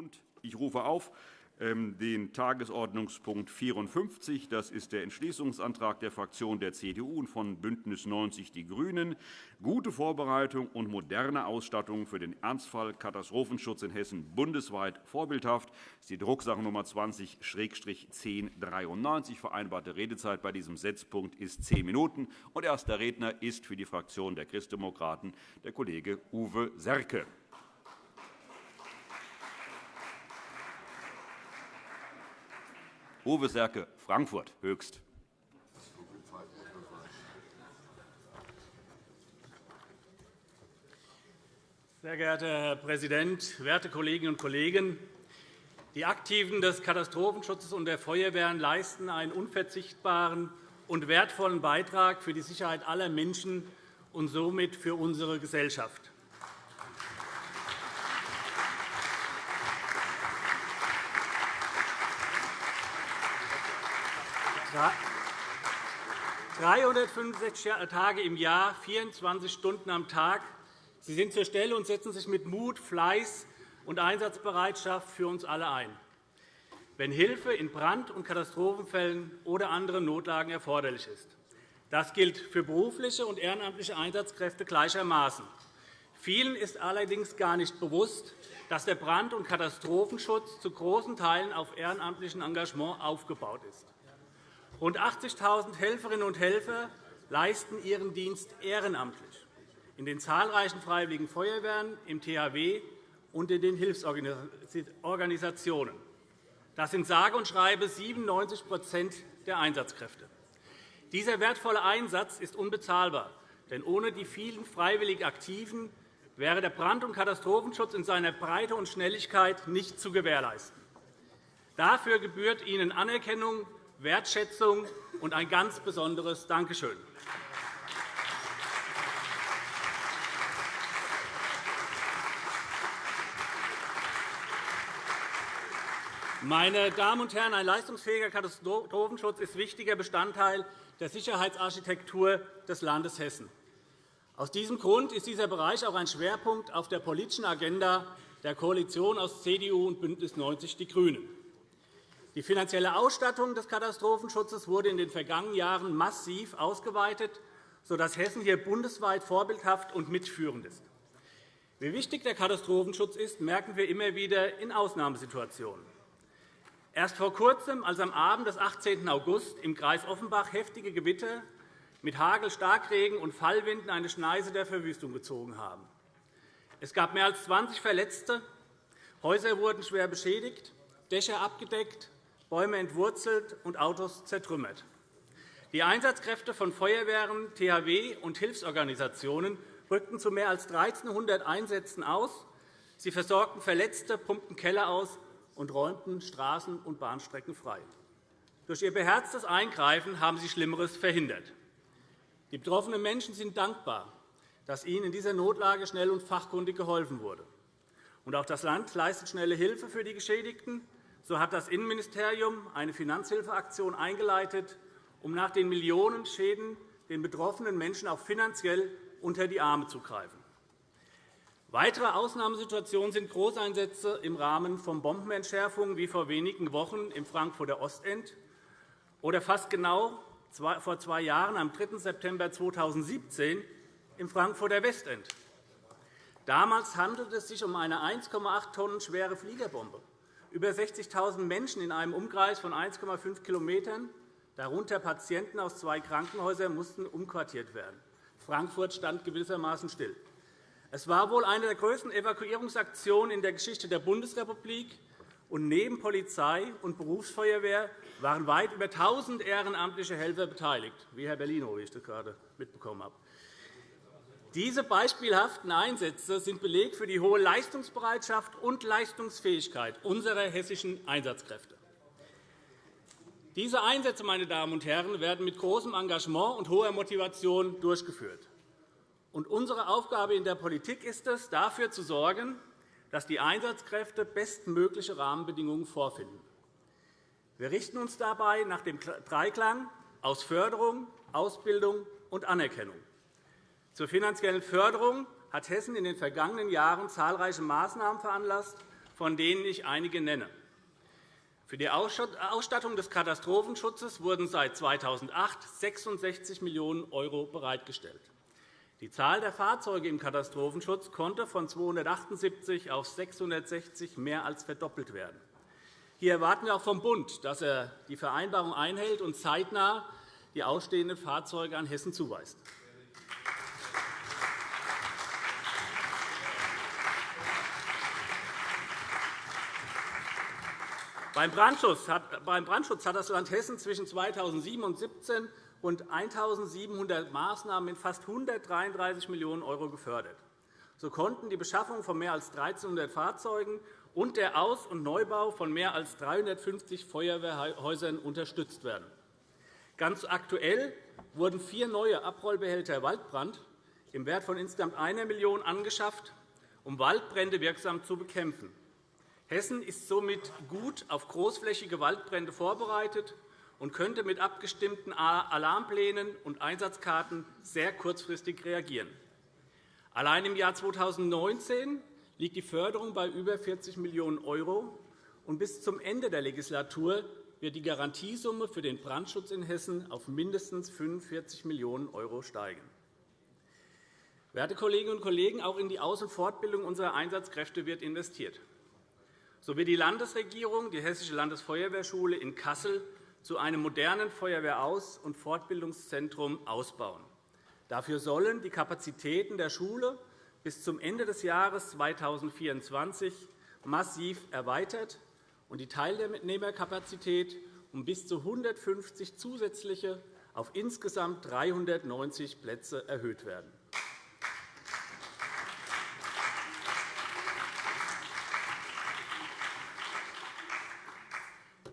Und ich rufe auf ähm, den Tagesordnungspunkt 54. Das ist der Entschließungsantrag der Fraktion der CDU und von BÜNDNIS 90 die GRÜNEN. Gute Vorbereitung und moderne Ausstattung für den Ernstfall Katastrophenschutz in Hessen bundesweit vorbildhaft. Das ist die Drucksache Nummer 20-1093. Vereinbarte Redezeit bei diesem Setzpunkt ist zehn Minuten. Und erster Redner ist für die Fraktion der Christdemokraten der Kollege Uwe Serke. Uwe Serke, Frankfurt, Höchst. Sehr geehrter Herr Präsident, werte Kolleginnen und Kollegen! Die Aktiven des Katastrophenschutzes und der Feuerwehren leisten einen unverzichtbaren und wertvollen Beitrag für die Sicherheit aller Menschen und somit für unsere Gesellschaft. 365 Tage im Jahr, 24 Stunden am Tag. Sie sind zur Stelle und setzen sich mit Mut, Fleiß und Einsatzbereitschaft für uns alle ein, wenn Hilfe in Brand- und Katastrophenfällen oder anderen Notlagen erforderlich ist. Das gilt für berufliche und ehrenamtliche Einsatzkräfte gleichermaßen. Vielen ist allerdings gar nicht bewusst, dass der Brand- und Katastrophenschutz zu großen Teilen auf ehrenamtlichem Engagement aufgebaut ist. Rund 80.000 Helferinnen und Helfer leisten ihren Dienst ehrenamtlich in den zahlreichen Freiwilligen Feuerwehren, im THW und in den Hilfsorganisationen. Das sind sage und schreibe 97% der Einsatzkräfte. Dieser wertvolle Einsatz ist unbezahlbar, denn ohne die vielen freiwillig Aktiven wäre der Brand- und Katastrophenschutz in seiner Breite und Schnelligkeit nicht zu gewährleisten. Dafür gebührt Ihnen Anerkennung Wertschätzung und ein ganz besonderes Dankeschön. Meine Damen und Herren, ein leistungsfähiger Katastrophenschutz ist wichtiger Bestandteil der Sicherheitsarchitektur des Landes Hessen. Aus diesem Grund ist dieser Bereich auch ein Schwerpunkt auf der politischen Agenda der Koalition aus CDU und BÜNDNIS 90 die GRÜNEN. Die finanzielle Ausstattung des Katastrophenschutzes wurde in den vergangenen Jahren massiv ausgeweitet, sodass Hessen hier bundesweit vorbildhaft und mitführend ist. Wie wichtig der Katastrophenschutz ist, merken wir immer wieder in Ausnahmesituationen. Erst vor Kurzem, als am Abend des 18. August im Kreis Offenbach heftige Gewitter mit Hagel, Starkregen und Fallwinden eine Schneise der Verwüstung gezogen haben. Es gab mehr als 20 Verletzte, Häuser wurden schwer beschädigt, Dächer abgedeckt, Bäume entwurzelt und Autos zertrümmert. Die Einsatzkräfte von Feuerwehren, THW und Hilfsorganisationen rückten zu mehr als 1.300 Einsätzen aus. Sie versorgten Verletzte, pumpten Keller aus und räumten Straßen und Bahnstrecken frei. Durch ihr beherztes Eingreifen haben sie Schlimmeres verhindert. Die betroffenen Menschen sind dankbar, dass ihnen in dieser Notlage schnell und fachkundig geholfen wurde. auch das Land leistet schnelle Hilfe für die Geschädigten. So hat das Innenministerium eine Finanzhilfeaktion eingeleitet, um nach den Millionen Schäden den betroffenen Menschen auch finanziell unter die Arme zu greifen. Weitere Ausnahmesituationen sind Großeinsätze im Rahmen von Bombenentschärfungen wie vor wenigen Wochen im Frankfurter Ostend oder fast genau vor zwei Jahren, am 3. September 2017, im Frankfurter Westend. Damals handelte es sich um eine 1,8 Tonnen schwere Fliegerbombe. Über 60.000 Menschen in einem Umkreis von 1,5 km, darunter Patienten aus zwei Krankenhäusern, mussten umquartiert werden. Frankfurt stand gewissermaßen still. Es war wohl eine der größten Evakuierungsaktionen in der Geschichte der Bundesrepublik. Und neben Polizei und Berufsfeuerwehr waren weit über 1.000 ehrenamtliche Helfer beteiligt, wie Herr Bellino, wie ich das gerade mitbekommen habe. Diese beispielhaften Einsätze sind Beleg für die hohe Leistungsbereitschaft und Leistungsfähigkeit unserer hessischen Einsatzkräfte. Diese Einsätze meine Damen und Herren, werden mit großem Engagement und hoher Motivation durchgeführt. unsere Aufgabe in der Politik ist es, dafür zu sorgen, dass die Einsatzkräfte bestmögliche Rahmenbedingungen vorfinden. Wir richten uns dabei nach dem Dreiklang aus Förderung, Ausbildung und Anerkennung. Zur finanziellen Förderung hat Hessen in den vergangenen Jahren zahlreiche Maßnahmen veranlasst, von denen ich einige nenne. Für die Ausstattung des Katastrophenschutzes wurden seit 2008 66 Millionen € bereitgestellt. Die Zahl der Fahrzeuge im Katastrophenschutz konnte von 278 auf 660 mehr als verdoppelt werden. Hier erwarten wir auch vom Bund, dass er die Vereinbarung einhält und zeitnah die ausstehenden Fahrzeuge an Hessen zuweist. Beim Brandschutz hat das Land Hessen zwischen 2007 und 2017 rund 1.700 Maßnahmen in fast 133 Millionen € gefördert. So konnten die Beschaffung von mehr als 1.300 Fahrzeugen und der Aus- und Neubau von mehr als 350 Feuerwehrhäusern unterstützt werden. Ganz aktuell wurden vier neue Abrollbehälter Waldbrand im Wert von insgesamt 1 Million € angeschafft, um Waldbrände wirksam zu bekämpfen. Hessen ist somit gut auf großflächige Waldbrände vorbereitet und könnte mit abgestimmten Alarmplänen und Einsatzkarten sehr kurzfristig reagieren. Allein im Jahr 2019 liegt die Förderung bei über 40 Millionen €, und bis zum Ende der Legislatur wird die Garantiesumme für den Brandschutz in Hessen auf mindestens 45 Millionen € steigen. Werte Kolleginnen und Kollegen, auch in die Aus- und Fortbildung unserer Einsatzkräfte wird investiert so wird die Landesregierung die Hessische Landesfeuerwehrschule in Kassel zu einem modernen Feuerwehraus- und Fortbildungszentrum ausbauen. Dafür sollen die Kapazitäten der Schule bis zum Ende des Jahres 2024 massiv erweitert und die Teilnehmerkapazität um bis zu 150 zusätzliche auf insgesamt 390 Plätze erhöht werden.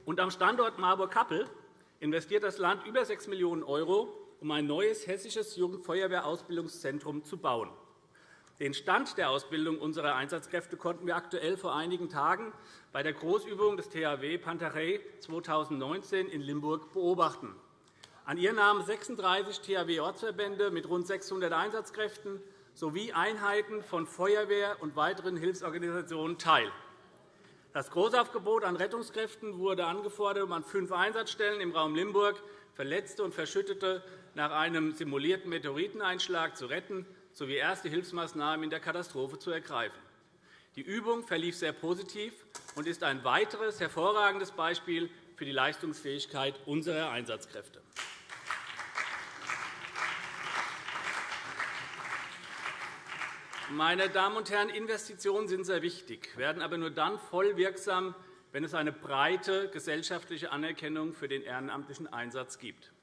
Und am Standort Marburg-Kappel investiert das Land über 6 Millionen €, um ein neues hessisches Jugendfeuerwehrausbildungszentrum zu bauen. Den Stand der Ausbildung unserer Einsatzkräfte konnten wir aktuell vor einigen Tagen bei der Großübung des THW Pantarei 2019 in Limburg beobachten. An ihr nahmen 36 THW-Ortsverbände mit rund 600 Einsatzkräften sowie Einheiten von Feuerwehr und weiteren Hilfsorganisationen teil. Das Großaufgebot an Rettungskräften wurde angefordert, um an fünf Einsatzstellen im Raum Limburg Verletzte und Verschüttete nach einem simulierten Meteoriteneinschlag zu retten sowie erste Hilfsmaßnahmen in der Katastrophe zu ergreifen. Die Übung verlief sehr positiv und ist ein weiteres hervorragendes Beispiel für die Leistungsfähigkeit unserer Einsatzkräfte. Meine Damen und Herren, Investitionen sind sehr wichtig, werden aber nur dann voll wirksam, wenn es eine breite gesellschaftliche Anerkennung für den ehrenamtlichen Einsatz gibt.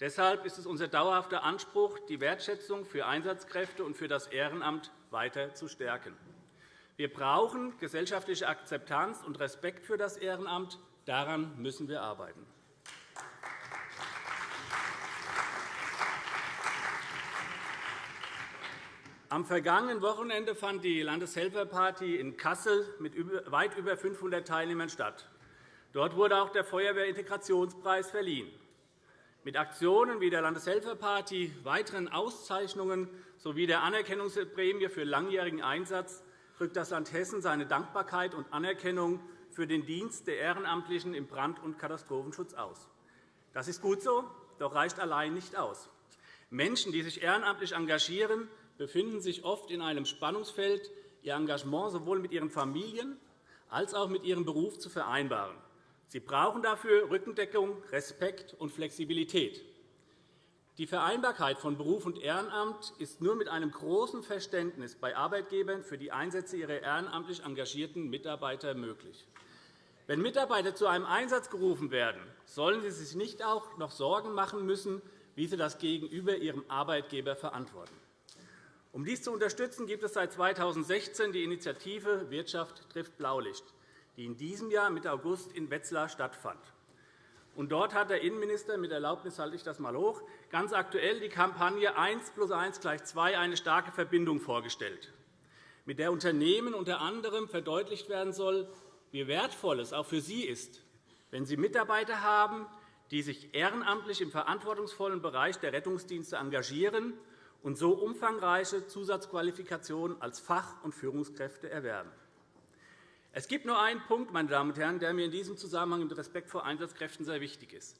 Deshalb ist es unser dauerhafter Anspruch, die Wertschätzung für Einsatzkräfte und für das Ehrenamt weiter zu stärken. Wir brauchen gesellschaftliche Akzeptanz und Respekt für das Ehrenamt. Daran müssen wir arbeiten. Am vergangenen Wochenende fand die Landeshelferparty in Kassel mit weit über 500 Teilnehmern statt. Dort wurde auch der Feuerwehrintegrationspreis verliehen. Mit Aktionen wie der Landeshelferparty, weiteren Auszeichnungen sowie der Anerkennungsprämie für langjährigen Einsatz drückt das Land Hessen seine Dankbarkeit und Anerkennung für den Dienst der Ehrenamtlichen im Brand- und Katastrophenschutz aus. Das ist gut so, doch reicht allein nicht aus. Menschen, die sich ehrenamtlich engagieren, befinden sich oft in einem Spannungsfeld, ihr Engagement sowohl mit ihren Familien als auch mit ihrem Beruf zu vereinbaren. Sie brauchen dafür Rückendeckung, Respekt und Flexibilität. Die Vereinbarkeit von Beruf und Ehrenamt ist nur mit einem großen Verständnis bei Arbeitgebern für die Einsätze ihrer ehrenamtlich engagierten Mitarbeiter möglich. Wenn Mitarbeiter zu einem Einsatz gerufen werden, sollen sie sich nicht auch noch Sorgen machen müssen, wie sie das gegenüber ihrem Arbeitgeber verantworten. Um dies zu unterstützen, gibt es seit 2016 die Initiative Wirtschaft trifft Blaulicht, die in diesem Jahr Mitte August in Wetzlar stattfand. Dort hat der Innenminister, mit Erlaubnis halte ich das einmal hoch, ganz aktuell die Kampagne 1 plus 1 gleich 2 eine starke Verbindung vorgestellt, mit der Unternehmen unter anderem verdeutlicht werden soll, wie wertvoll es auch für sie ist, wenn sie Mitarbeiter haben, die sich ehrenamtlich im verantwortungsvollen Bereich der Rettungsdienste engagieren und so umfangreiche Zusatzqualifikationen als Fach- und Führungskräfte erwerben. Es gibt nur einen Punkt, meine Damen und Herren, der mir in diesem Zusammenhang mit Respekt vor Einsatzkräften sehr wichtig ist.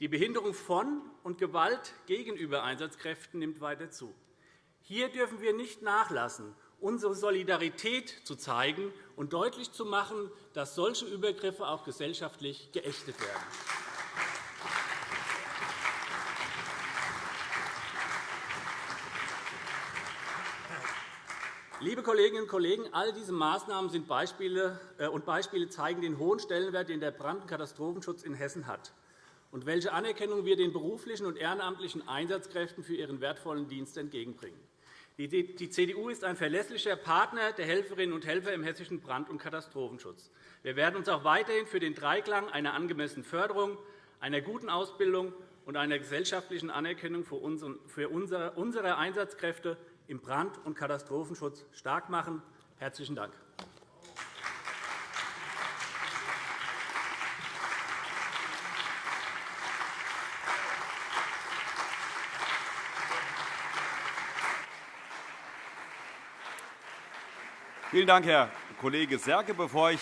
Die Behinderung von und Gewalt gegenüber Einsatzkräften nimmt weiter zu. Hier dürfen wir nicht nachlassen, unsere Solidarität zu zeigen und deutlich zu machen, dass solche Übergriffe auch gesellschaftlich geächtet werden. Liebe Kolleginnen und Kollegen, all diese Maßnahmen sind Beispiele, äh, und Beispiele zeigen den hohen Stellenwert, den der Brand- und Katastrophenschutz in Hessen hat und welche Anerkennung wir den beruflichen und ehrenamtlichen Einsatzkräften für ihren wertvollen Dienst entgegenbringen. Die CDU ist ein verlässlicher Partner der Helferinnen und Helfer im hessischen Brand- und Katastrophenschutz. Wir werden uns auch weiterhin für den Dreiklang einer angemessenen Förderung, einer guten Ausbildung und einer gesellschaftlichen Anerkennung für unsere Einsatzkräfte im Brand- und Katastrophenschutz stark machen. – Herzlichen Dank. Vielen Dank, Herr Kollege Serke. Bevor ich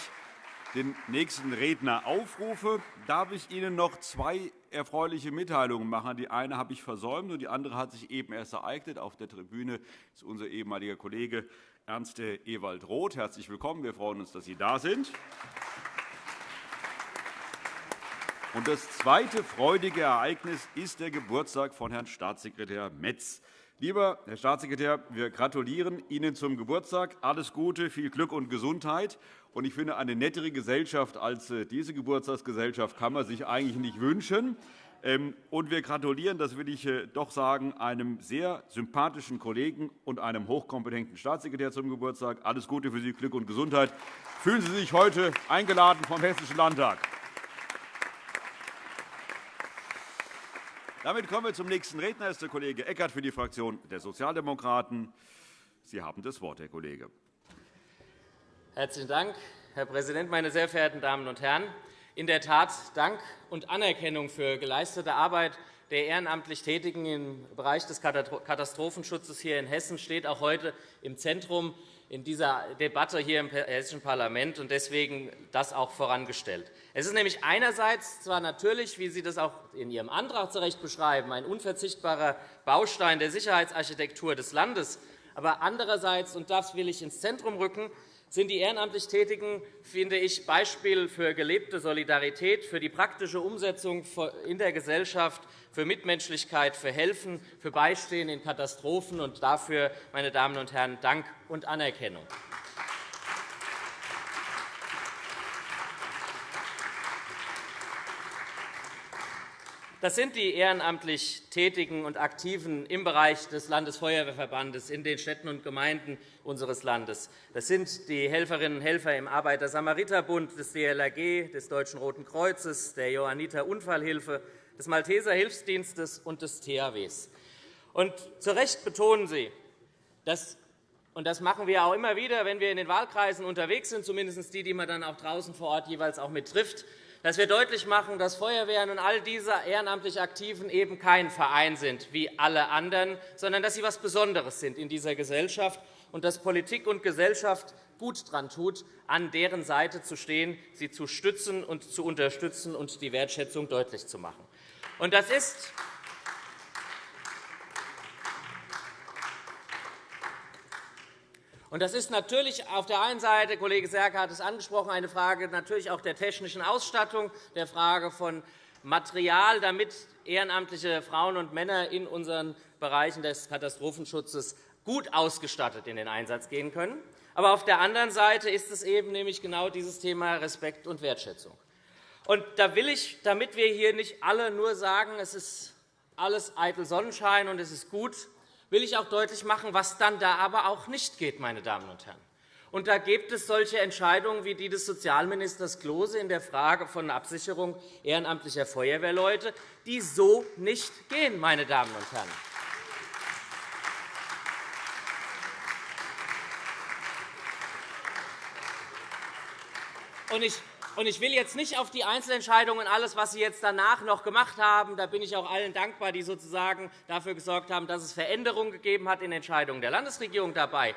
den nächsten Redner aufrufe, darf ich Ihnen noch zwei erfreuliche Mitteilungen machen. Die eine habe ich versäumt, und die andere hat sich eben erst ereignet. Auf der Tribüne ist unser ehemaliger Kollege Ernst Ewald Roth. Herzlich willkommen. Wir freuen uns, dass Sie da sind. Und das zweite freudige Ereignis ist der Geburtstag von Herrn Staatssekretär Metz. Lieber Herr Staatssekretär, wir gratulieren Ihnen zum Geburtstag. Alles Gute, viel Glück und Gesundheit. Ich finde, eine nettere Gesellschaft als äh, diese Geburtstagsgesellschaft kann man sich eigentlich nicht wünschen. Ähm, und wir gratulieren, das will ich äh, doch sagen, einem sehr sympathischen Kollegen und einem hochkompetenten Staatssekretär zum Geburtstag. Alles Gute für Sie, Glück und Gesundheit. Fühlen Sie sich heute eingeladen vom Hessischen Landtag. Damit kommen wir zum nächsten Redner. Das ist der Kollege Eckert für die Fraktion der Sozialdemokraten. Sie haben das Wort, Herr Kollege. Herzlichen Dank, Herr Präsident, meine sehr verehrten Damen und Herren! In der Tat Dank und Anerkennung für geleistete Arbeit der ehrenamtlich Tätigen im Bereich des Katastrophenschutzes hier in Hessen steht auch heute im Zentrum in dieser Debatte hier im Hessischen Parlament und deswegen das auch vorangestellt. Es ist nämlich einerseits zwar natürlich, wie Sie das auch in Ihrem Antrag zu Recht beschreiben, ein unverzichtbarer Baustein der Sicherheitsarchitektur des Landes, aber andererseits, und das will ich ins Zentrum rücken, sind die ehrenamtlich Tätigen, finde ich, Beispiel für gelebte Solidarität, für die praktische Umsetzung in der Gesellschaft, für Mitmenschlichkeit, für Helfen, für Beistehen in Katastrophen. Und dafür, meine Damen und Herren, Dank und Anerkennung. Das sind die ehrenamtlich Tätigen und Aktiven im Bereich des Landesfeuerwehrverbandes in den Städten und Gemeinden unseres Landes. Das sind die Helferinnen und Helfer im Arbeiter-Samariter-Bund, des DLRG, des Deutschen Roten Kreuzes, der Johanniter Unfallhilfe, des Malteser Hilfsdienstes und des THWs. Und zu Recht betonen Sie, dass und das machen wir auch immer wieder, wenn wir in den Wahlkreisen unterwegs sind, zumindest die, die man dann auch draußen vor Ort jeweils auch mit trifft, dass wir deutlich machen, dass Feuerwehren und all diese ehrenamtlich Aktiven eben kein Verein sind wie alle anderen, sondern dass sie etwas Besonderes sind in dieser Gesellschaft und dass Politik und Gesellschaft gut daran tut, an deren Seite zu stehen, sie zu stützen und zu unterstützen und die Wertschätzung deutlich zu machen. Und das ist Und das ist natürlich auf der einen Seite, Kollege Serke hat es angesprochen, eine Frage natürlich auch der technischen Ausstattung, der Frage von Material, damit ehrenamtliche Frauen und Männer in unseren Bereichen des Katastrophenschutzes gut ausgestattet in den Einsatz gehen können. Aber auf der anderen Seite ist es eben nämlich genau dieses Thema Respekt und Wertschätzung. Und da will ich, damit wir hier nicht alle nur sagen, es ist alles eitel Sonnenschein und es ist gut, will ich auch deutlich machen, was dann da aber auch nicht geht, meine Damen und Herren. Und da gibt es solche Entscheidungen wie die des Sozialministers Klose in der Frage von Absicherung ehrenamtlicher Feuerwehrleute, die so nicht gehen, meine Damen und Herren. Und ich und ich will jetzt nicht auf die Einzelentscheidungen und alles, was Sie jetzt danach noch gemacht haben, da bin ich auch allen dankbar, die sozusagen dafür gesorgt haben, dass es Veränderungen gegeben hat in Entscheidungen der Landesregierung dabei.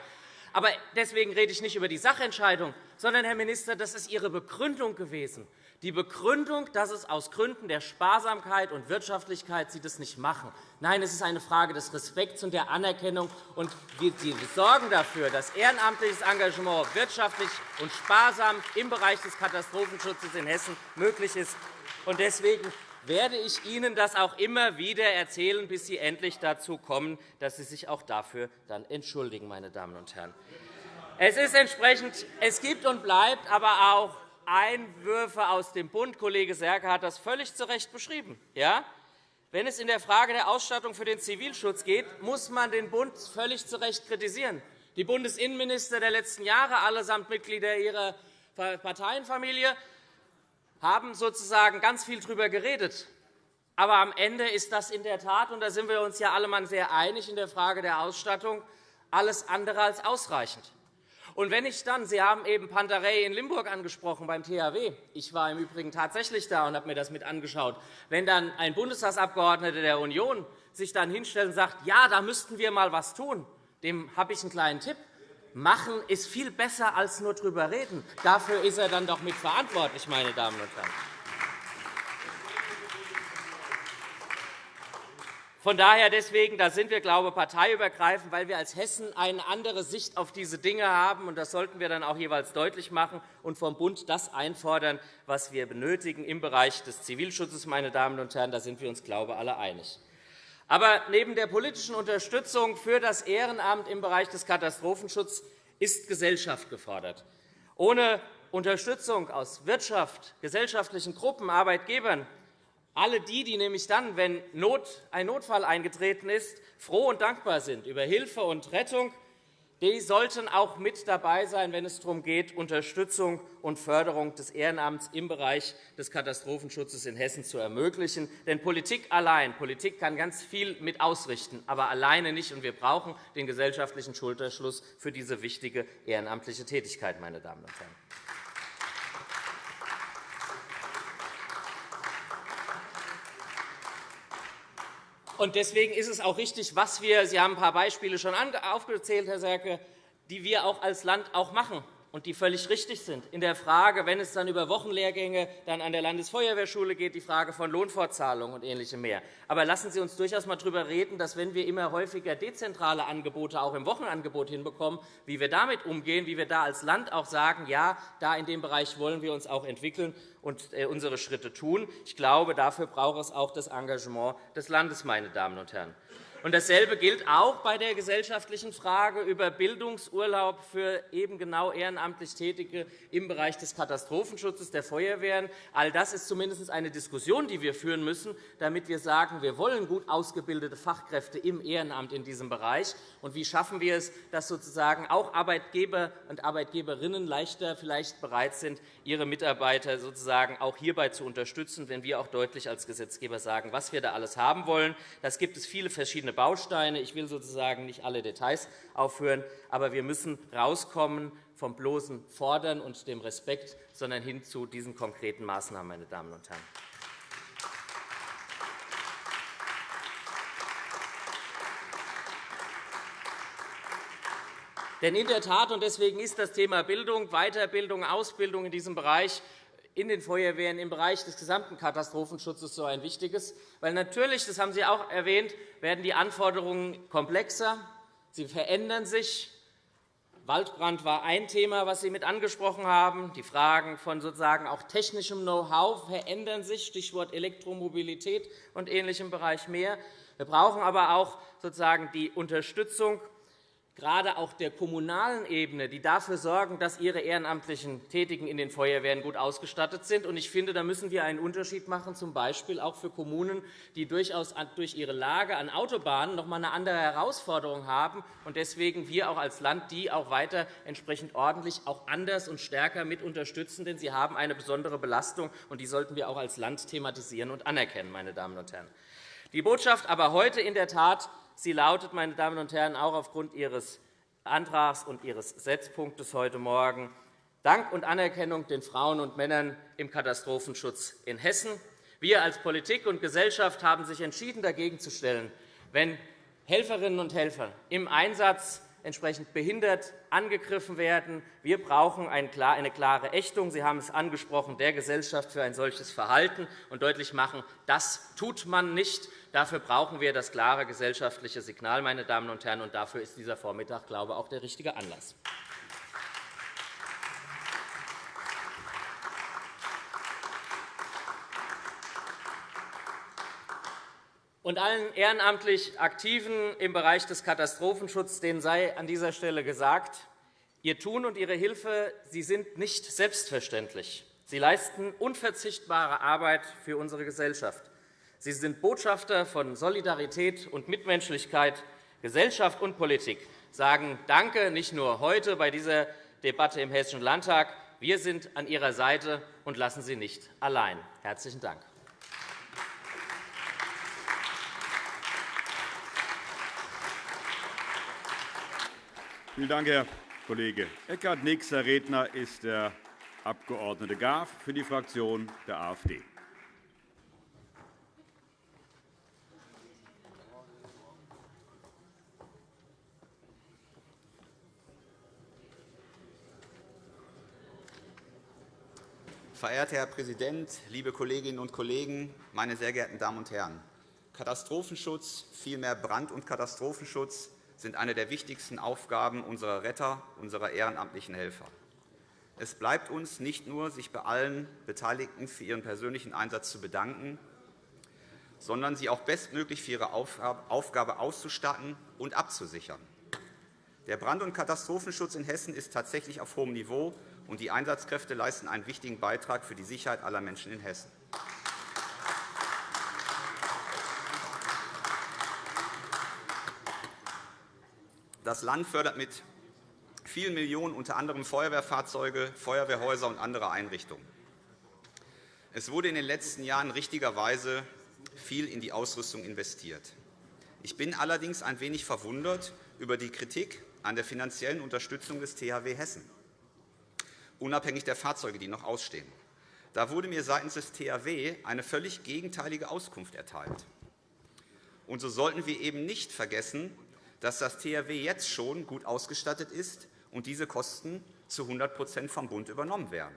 Aber deswegen rede ich nicht über die Sachentscheidung, sondern, Herr Minister, das ist Ihre Begründung gewesen. Die Begründung, dass es aus Gründen der Sparsamkeit und Wirtschaftlichkeit Sie das nicht machen. Nein, es ist eine Frage des Respekts und der Anerkennung. Und wir sorgen dafür, dass ehrenamtliches Engagement wirtschaftlich und sparsam im Bereich des Katastrophenschutzes in Hessen möglich ist. Deswegen werde ich Ihnen das auch immer wieder erzählen, bis Sie endlich dazu kommen, dass Sie sich auch dafür dann entschuldigen, meine Damen und Herren. Es ist entsprechend, es gibt und bleibt aber auch Einwürfe aus dem Bund. Kollege Serke hat das völlig zu Recht beschrieben. Ja? Wenn es in der Frage der Ausstattung für den Zivilschutz geht, muss man den Bund völlig zu Recht kritisieren. Die Bundesinnenminister der letzten Jahre, allesamt Mitglieder ihrer Parteienfamilie, haben sozusagen ganz viel darüber geredet. Aber am Ende ist das in der Tat, und da sind wir uns ja alle mal sehr einig in der Frage der Ausstattung, alles andere als ausreichend. Und wenn ich dann, Sie haben eben Panterei in Limburg angesprochen beim THW. Ich war im Übrigen tatsächlich da und habe mir das mit angeschaut. Wenn dann ein Bundestagsabgeordneter der Union sich dann hinstellt und sagt, ja, da müssten wir mal etwas tun, dem habe ich einen kleinen Tipp. Machen ist viel besser als nur darüber reden. Dafür ist er dann doch mitverantwortlich, meine Damen und Herren. Von daher deswegen, da sind wir, glaube ich, parteiübergreifend, weil wir als Hessen eine andere Sicht auf diese Dinge haben. Und das sollten wir dann auch jeweils deutlich machen und vom Bund das einfordern, was wir benötigen im Bereich des Zivilschutzes. Meine Damen und Herren, da sind wir uns, glaube ich, alle einig. Aber neben der politischen Unterstützung für das Ehrenamt im Bereich des Katastrophenschutzes ist Gesellschaft gefordert. Ohne Unterstützung aus Wirtschaft, gesellschaftlichen Gruppen, Arbeitgebern, alle die, die nämlich dann, wenn ein Notfall eingetreten ist, froh und dankbar sind über Hilfe und Rettung, die sollten auch mit dabei sein, wenn es darum geht, Unterstützung und Förderung des Ehrenamts im Bereich des Katastrophenschutzes in Hessen zu ermöglichen. Denn Politik allein, Politik kann ganz viel mit ausrichten, aber alleine nicht. wir brauchen den gesellschaftlichen Schulterschluss für diese wichtige ehrenamtliche Tätigkeit. Meine Damen und Herren. Deswegen ist es auch richtig, was wir – Sie haben ein paar Beispiele schon aufgezählt, Herr Serke – die wir auch als Land auch machen und die völlig richtig sind. In der Frage, wenn es dann über Wochenlehrgänge dann an der Landesfeuerwehrschule geht, die Frage von Lohnfortzahlung und Ähnlichem mehr. Aber lassen Sie uns durchaus einmal darüber reden, dass, wenn wir immer häufiger dezentrale Angebote auch im Wochenangebot hinbekommen, wie wir damit umgehen, wie wir da als Land auch sagen, ja, da in dem Bereich wollen wir uns auch entwickeln und äh, unsere Schritte tun. Ich glaube, dafür braucht es auch das Engagement des Landes, meine Damen und Herren. Dasselbe gilt auch bei der gesellschaftlichen Frage über Bildungsurlaub für eben genau ehrenamtlich Tätige im Bereich des Katastrophenschutzes der Feuerwehren. All das ist zumindest eine Diskussion, die wir führen müssen, damit wir sagen, wir wollen gut ausgebildete Fachkräfte im Ehrenamt in diesem Bereich. Und wie schaffen wir es, dass sozusagen auch Arbeitgeber und Arbeitgeberinnen leichter vielleicht bereit sind, ihre Mitarbeiter sozusagen auch hierbei zu unterstützen, wenn wir auch deutlich als Gesetzgeber sagen, was wir da alles haben wollen. Das gibt es viele verschiedene Bausteine. Ich will sozusagen nicht alle Details aufführen, aber wir müssen rauskommen vom bloßen Fordern und dem Respekt, sondern hin zu diesen konkreten Maßnahmen, meine Damen und Herren. Denn in der Tat, und deswegen ist das Thema Bildung, Weiterbildung, Ausbildung in diesem Bereich in den Feuerwehren im Bereich des gesamten Katastrophenschutzes so ein wichtiges. Weil natürlich, das haben Sie auch erwähnt, werden die Anforderungen komplexer, sie verändern sich. Waldbrand war ein Thema, das Sie mit angesprochen haben. Die Fragen von sozusagen auch technischem Know-how verändern sich, Stichwort Elektromobilität und ähnlichem Bereich mehr. Wir brauchen aber auch sozusagen die Unterstützung gerade auch der kommunalen Ebene, die dafür sorgen, dass ihre ehrenamtlichen Tätigen in den Feuerwehren gut ausgestattet sind. Ich finde, da müssen wir einen Unterschied machen, z. B. auch für Kommunen, die durchaus durch ihre Lage an Autobahnen noch einmal eine andere Herausforderung haben und deswegen wir auch als Land die auch weiter entsprechend ordentlich auch anders und stärker mit unterstützen, denn sie haben eine besondere Belastung, und die sollten wir auch als Land thematisieren und anerkennen. Meine Damen und Herren. Die Botschaft aber heute in der Tat Sie lautet, meine Damen und Herren, auch aufgrund Ihres Antrags und Ihres Setzpunktes heute Morgen Dank und Anerkennung den Frauen und Männern im Katastrophenschutz in Hessen. Wir als Politik und Gesellschaft haben sich entschieden, dagegen zu stellen, wenn Helferinnen und Helfer im Einsatz entsprechend behindert angegriffen werden. Wir brauchen eine klare Ächtung, Sie haben es angesprochen, der Gesellschaft für ein solches Verhalten und deutlich machen, das tut man nicht. Dafür brauchen wir das klare gesellschaftliche Signal, meine Damen und Herren, und dafür ist dieser Vormittag, glaube ich, auch der richtige Anlass. Und allen ehrenamtlich Aktiven im Bereich des Katastrophenschutzes denen sei an dieser Stelle gesagt, Ihr Tun und Ihre Hilfe sie sind nicht selbstverständlich. Sie leisten unverzichtbare Arbeit für unsere Gesellschaft. Sie sind Botschafter von Solidarität und Mitmenschlichkeit. Gesellschaft und Politik sagen Danke, nicht nur heute bei dieser Debatte im Hessischen Landtag. Wir sind an Ihrer Seite und lassen Sie nicht allein. Herzlichen Dank. Vielen Dank, Herr Kollege Eckert. Nächster Redner ist der Abg. Graf für die Fraktion der AfD. Verehrter Herr Präsident, liebe Kolleginnen und Kollegen, meine sehr geehrten Damen und Herren! Katastrophenschutz, vielmehr Brand- und Katastrophenschutz, sind eine der wichtigsten Aufgaben unserer Retter, unserer ehrenamtlichen Helfer. Es bleibt uns nicht nur, sich bei allen Beteiligten für ihren persönlichen Einsatz zu bedanken, sondern sie auch bestmöglich für ihre Aufgabe auszustatten und abzusichern. Der Brand- und Katastrophenschutz in Hessen ist tatsächlich auf hohem Niveau, und die Einsatzkräfte leisten einen wichtigen Beitrag für die Sicherheit aller Menschen in Hessen. Das Land fördert mit vielen Millionen unter anderem Feuerwehrfahrzeuge, Feuerwehrhäuser und andere Einrichtungen. Es wurde in den letzten Jahren richtigerweise viel in die Ausrüstung investiert. Ich bin allerdings ein wenig verwundert über die Kritik an der finanziellen Unterstützung des THW Hessen, unabhängig der Fahrzeuge, die noch ausstehen. Da wurde mir seitens des THW eine völlig gegenteilige Auskunft erteilt. Und so sollten wir eben nicht vergessen, dass das THW jetzt schon gut ausgestattet ist und diese Kosten zu 100% vom Bund übernommen werden.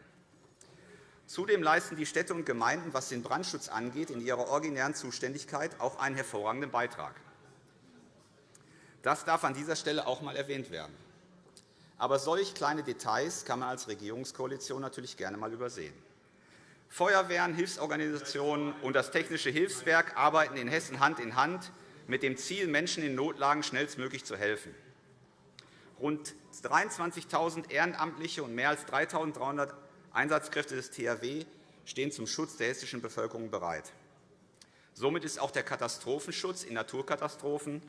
Zudem leisten die Städte und Gemeinden, was den Brandschutz angeht, in ihrer originären Zuständigkeit auch einen hervorragenden Beitrag. Das darf an dieser Stelle auch einmal erwähnt werden. Aber solch kleine Details kann man als Regierungskoalition natürlich gerne einmal übersehen. Feuerwehren, Hilfsorganisationen und das Technische Hilfswerk arbeiten in Hessen Hand in Hand mit dem Ziel, Menschen in Notlagen schnellstmöglich zu helfen. Rund 23.000 Ehrenamtliche und mehr als 3.300 Einsatzkräfte des THW stehen zum Schutz der hessischen Bevölkerung bereit. Somit ist auch der Katastrophenschutz in Naturkatastrophen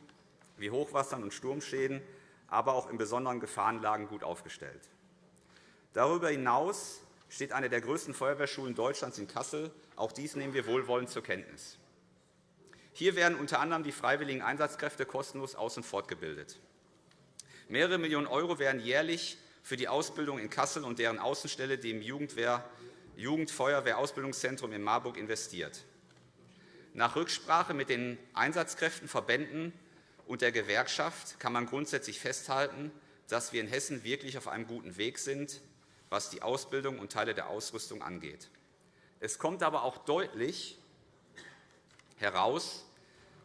wie Hochwassern und Sturmschäden, aber auch in besonderen Gefahrenlagen gut aufgestellt. Darüber hinaus steht eine der größten Feuerwehrschulen Deutschlands in Kassel. Auch dies nehmen wir wohlwollend zur Kenntnis. Hier werden unter anderem die freiwilligen Einsatzkräfte kostenlos aus- und fortgebildet. Mehrere Millionen € werden jährlich für die Ausbildung in Kassel und deren Außenstelle, dem Jugendfeuerwehrausbildungszentrum in Marburg, investiert. Nach Rücksprache mit den Einsatzkräften, Verbänden und der Gewerkschaft kann man grundsätzlich festhalten, dass wir in Hessen wirklich auf einem guten Weg sind, was die Ausbildung und Teile der Ausrüstung angeht. Es kommt aber auch deutlich heraus,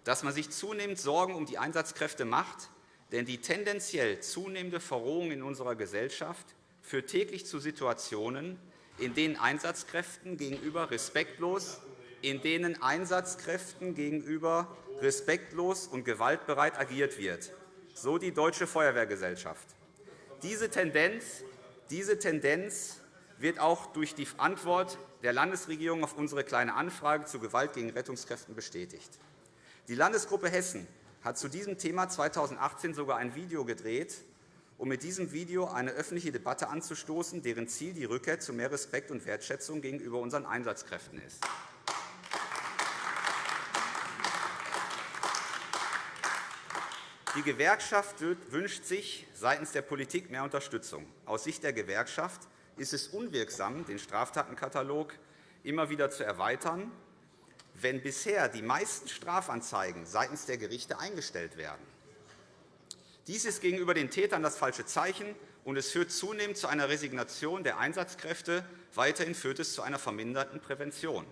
dass man sich zunehmend Sorgen um die Einsatzkräfte macht, denn die tendenziell zunehmende Verrohung in unserer Gesellschaft führt täglich zu Situationen, in denen Einsatzkräften gegenüber respektlos, in denen Einsatzkräften gegenüber respektlos und gewaltbereit agiert wird, so die Deutsche Feuerwehrgesellschaft. Diese Tendenz, diese Tendenz wird auch durch die Antwort der Landesregierung auf unsere Kleine Anfrage zu Gewalt gegen Rettungskräfte bestätigt. Die Landesgruppe Hessen hat zu diesem Thema 2018 sogar ein Video gedreht, um mit diesem Video eine öffentliche Debatte anzustoßen, deren Ziel die Rückkehr zu mehr Respekt und Wertschätzung gegenüber unseren Einsatzkräften ist. Die Gewerkschaft wünscht sich seitens der Politik mehr Unterstützung. Aus Sicht der Gewerkschaft ist es unwirksam, den Straftatenkatalog immer wieder zu erweitern wenn bisher die meisten Strafanzeigen seitens der Gerichte eingestellt werden. Dies ist gegenüber den Tätern das falsche Zeichen, und es führt zunehmend zu einer Resignation der Einsatzkräfte. Weiterhin führt es zu einer verminderten Prävention.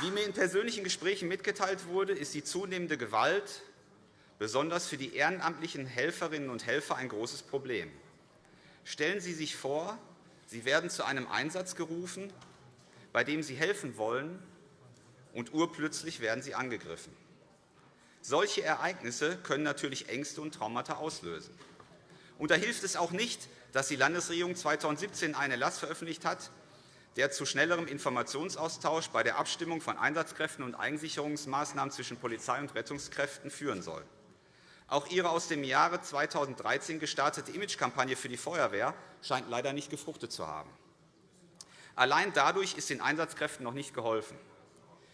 Wie mir in persönlichen Gesprächen mitgeteilt wurde, ist die zunehmende Gewalt besonders für die ehrenamtlichen Helferinnen und Helfer ein großes Problem. Stellen Sie sich vor, Sie werden zu einem Einsatz gerufen, bei dem Sie helfen wollen, und urplötzlich werden Sie angegriffen. Solche Ereignisse können natürlich Ängste und Traumata auslösen. Und da hilft es auch nicht, dass die Landesregierung 2017 einen Erlass veröffentlicht hat, der zu schnellerem Informationsaustausch bei der Abstimmung von Einsatzkräften und Eigensicherungsmaßnahmen zwischen Polizei und Rettungskräften führen soll. Auch Ihre aus dem Jahre 2013 gestartete Imagekampagne für die Feuerwehr scheint leider nicht gefruchtet zu haben. Allein dadurch ist den Einsatzkräften noch nicht geholfen.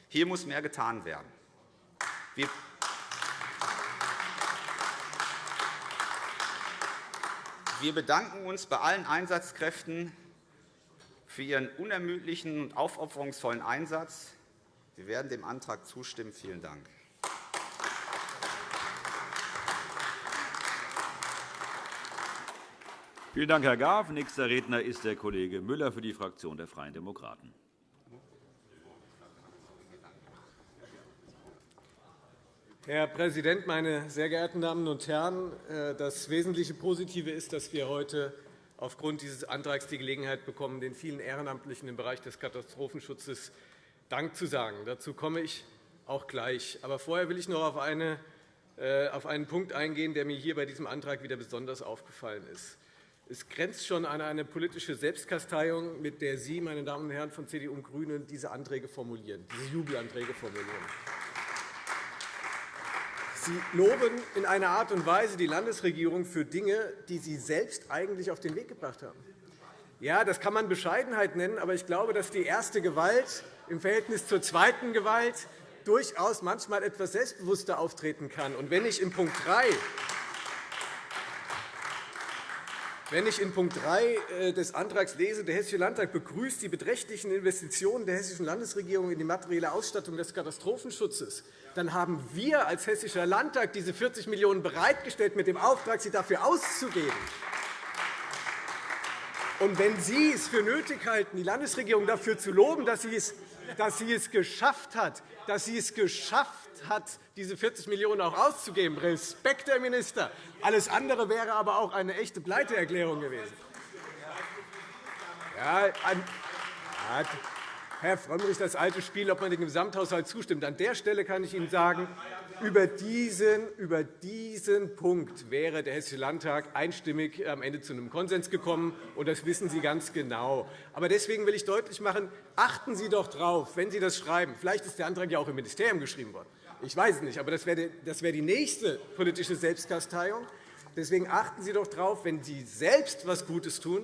Hier muss mehr getan werden. Wir bedanken uns bei allen Einsatzkräften für Ihren unermüdlichen und aufopferungsvollen Einsatz. Wir werden dem Antrag zustimmen. Vielen Dank. Vielen Dank, Herr Graf. Nächster Redner ist der Kollege Müller für die Fraktion der Freien Demokraten. Herr Präsident, meine sehr geehrten Damen und Herren! Äh, das wesentliche Positive ist, dass wir heute aufgrund dieses Antrags die Gelegenheit bekommen, den vielen Ehrenamtlichen im Bereich des Katastrophenschutzes Dank zu sagen. Dazu komme ich auch gleich. Aber vorher will ich noch auf, äh, auf einen Punkt eingehen, der mir hier bei diesem Antrag wieder besonders aufgefallen ist. Es grenzt schon an eine politische Selbstkasteiung, mit der Sie, meine Damen und Herren von CDU und GRÜNEN, diese Anträge formulieren, diese Jubelanträge formulieren. Sie loben in einer Art und Weise die Landesregierung für Dinge, die Sie selbst eigentlich auf den Weg gebracht haben. Ja, das kann man Bescheidenheit nennen, aber ich glaube, dass die erste Gewalt im Verhältnis zur zweiten Gewalt durchaus manchmal etwas selbstbewusster auftreten kann. Und wenn ich in Punkt 3 wenn ich in Punkt 3 äh, des Antrags lese, der Hessische Landtag begrüßt die beträchtlichen Investitionen der Hessischen Landesregierung in die materielle Ausstattung des Katastrophenschutzes, dann haben wir als Hessischer Landtag diese 40 Millionen € bereitgestellt, mit dem Auftrag, sie dafür auszugeben. Und wenn Sie es für nötig halten, die Landesregierung dafür zu loben, dass sie es, dass sie es geschafft hat, dass sie es geschafft hat, diese 40 Millionen € auch auszugeben. Respekt, Herr Minister. Alles andere wäre aber auch eine echte Pleiteerklärung gewesen. Ja, Herr Frömmrich, das alte Spiel, ob man dem Gesamthaushalt zustimmt. An der Stelle kann ich Ihnen sagen, über diesen, über diesen Punkt wäre der Hessische Landtag einstimmig am Ende zu einem Konsens gekommen, und das wissen Sie ganz genau. Aber deswegen will ich deutlich machen, achten Sie doch darauf, wenn Sie das schreiben. Vielleicht ist der Antrag ja auch im Ministerium geschrieben worden. Ich weiß es nicht, aber das wäre die nächste politische Selbstkasteiung. Deswegen achten Sie doch darauf, wenn Sie selbst etwas Gutes tun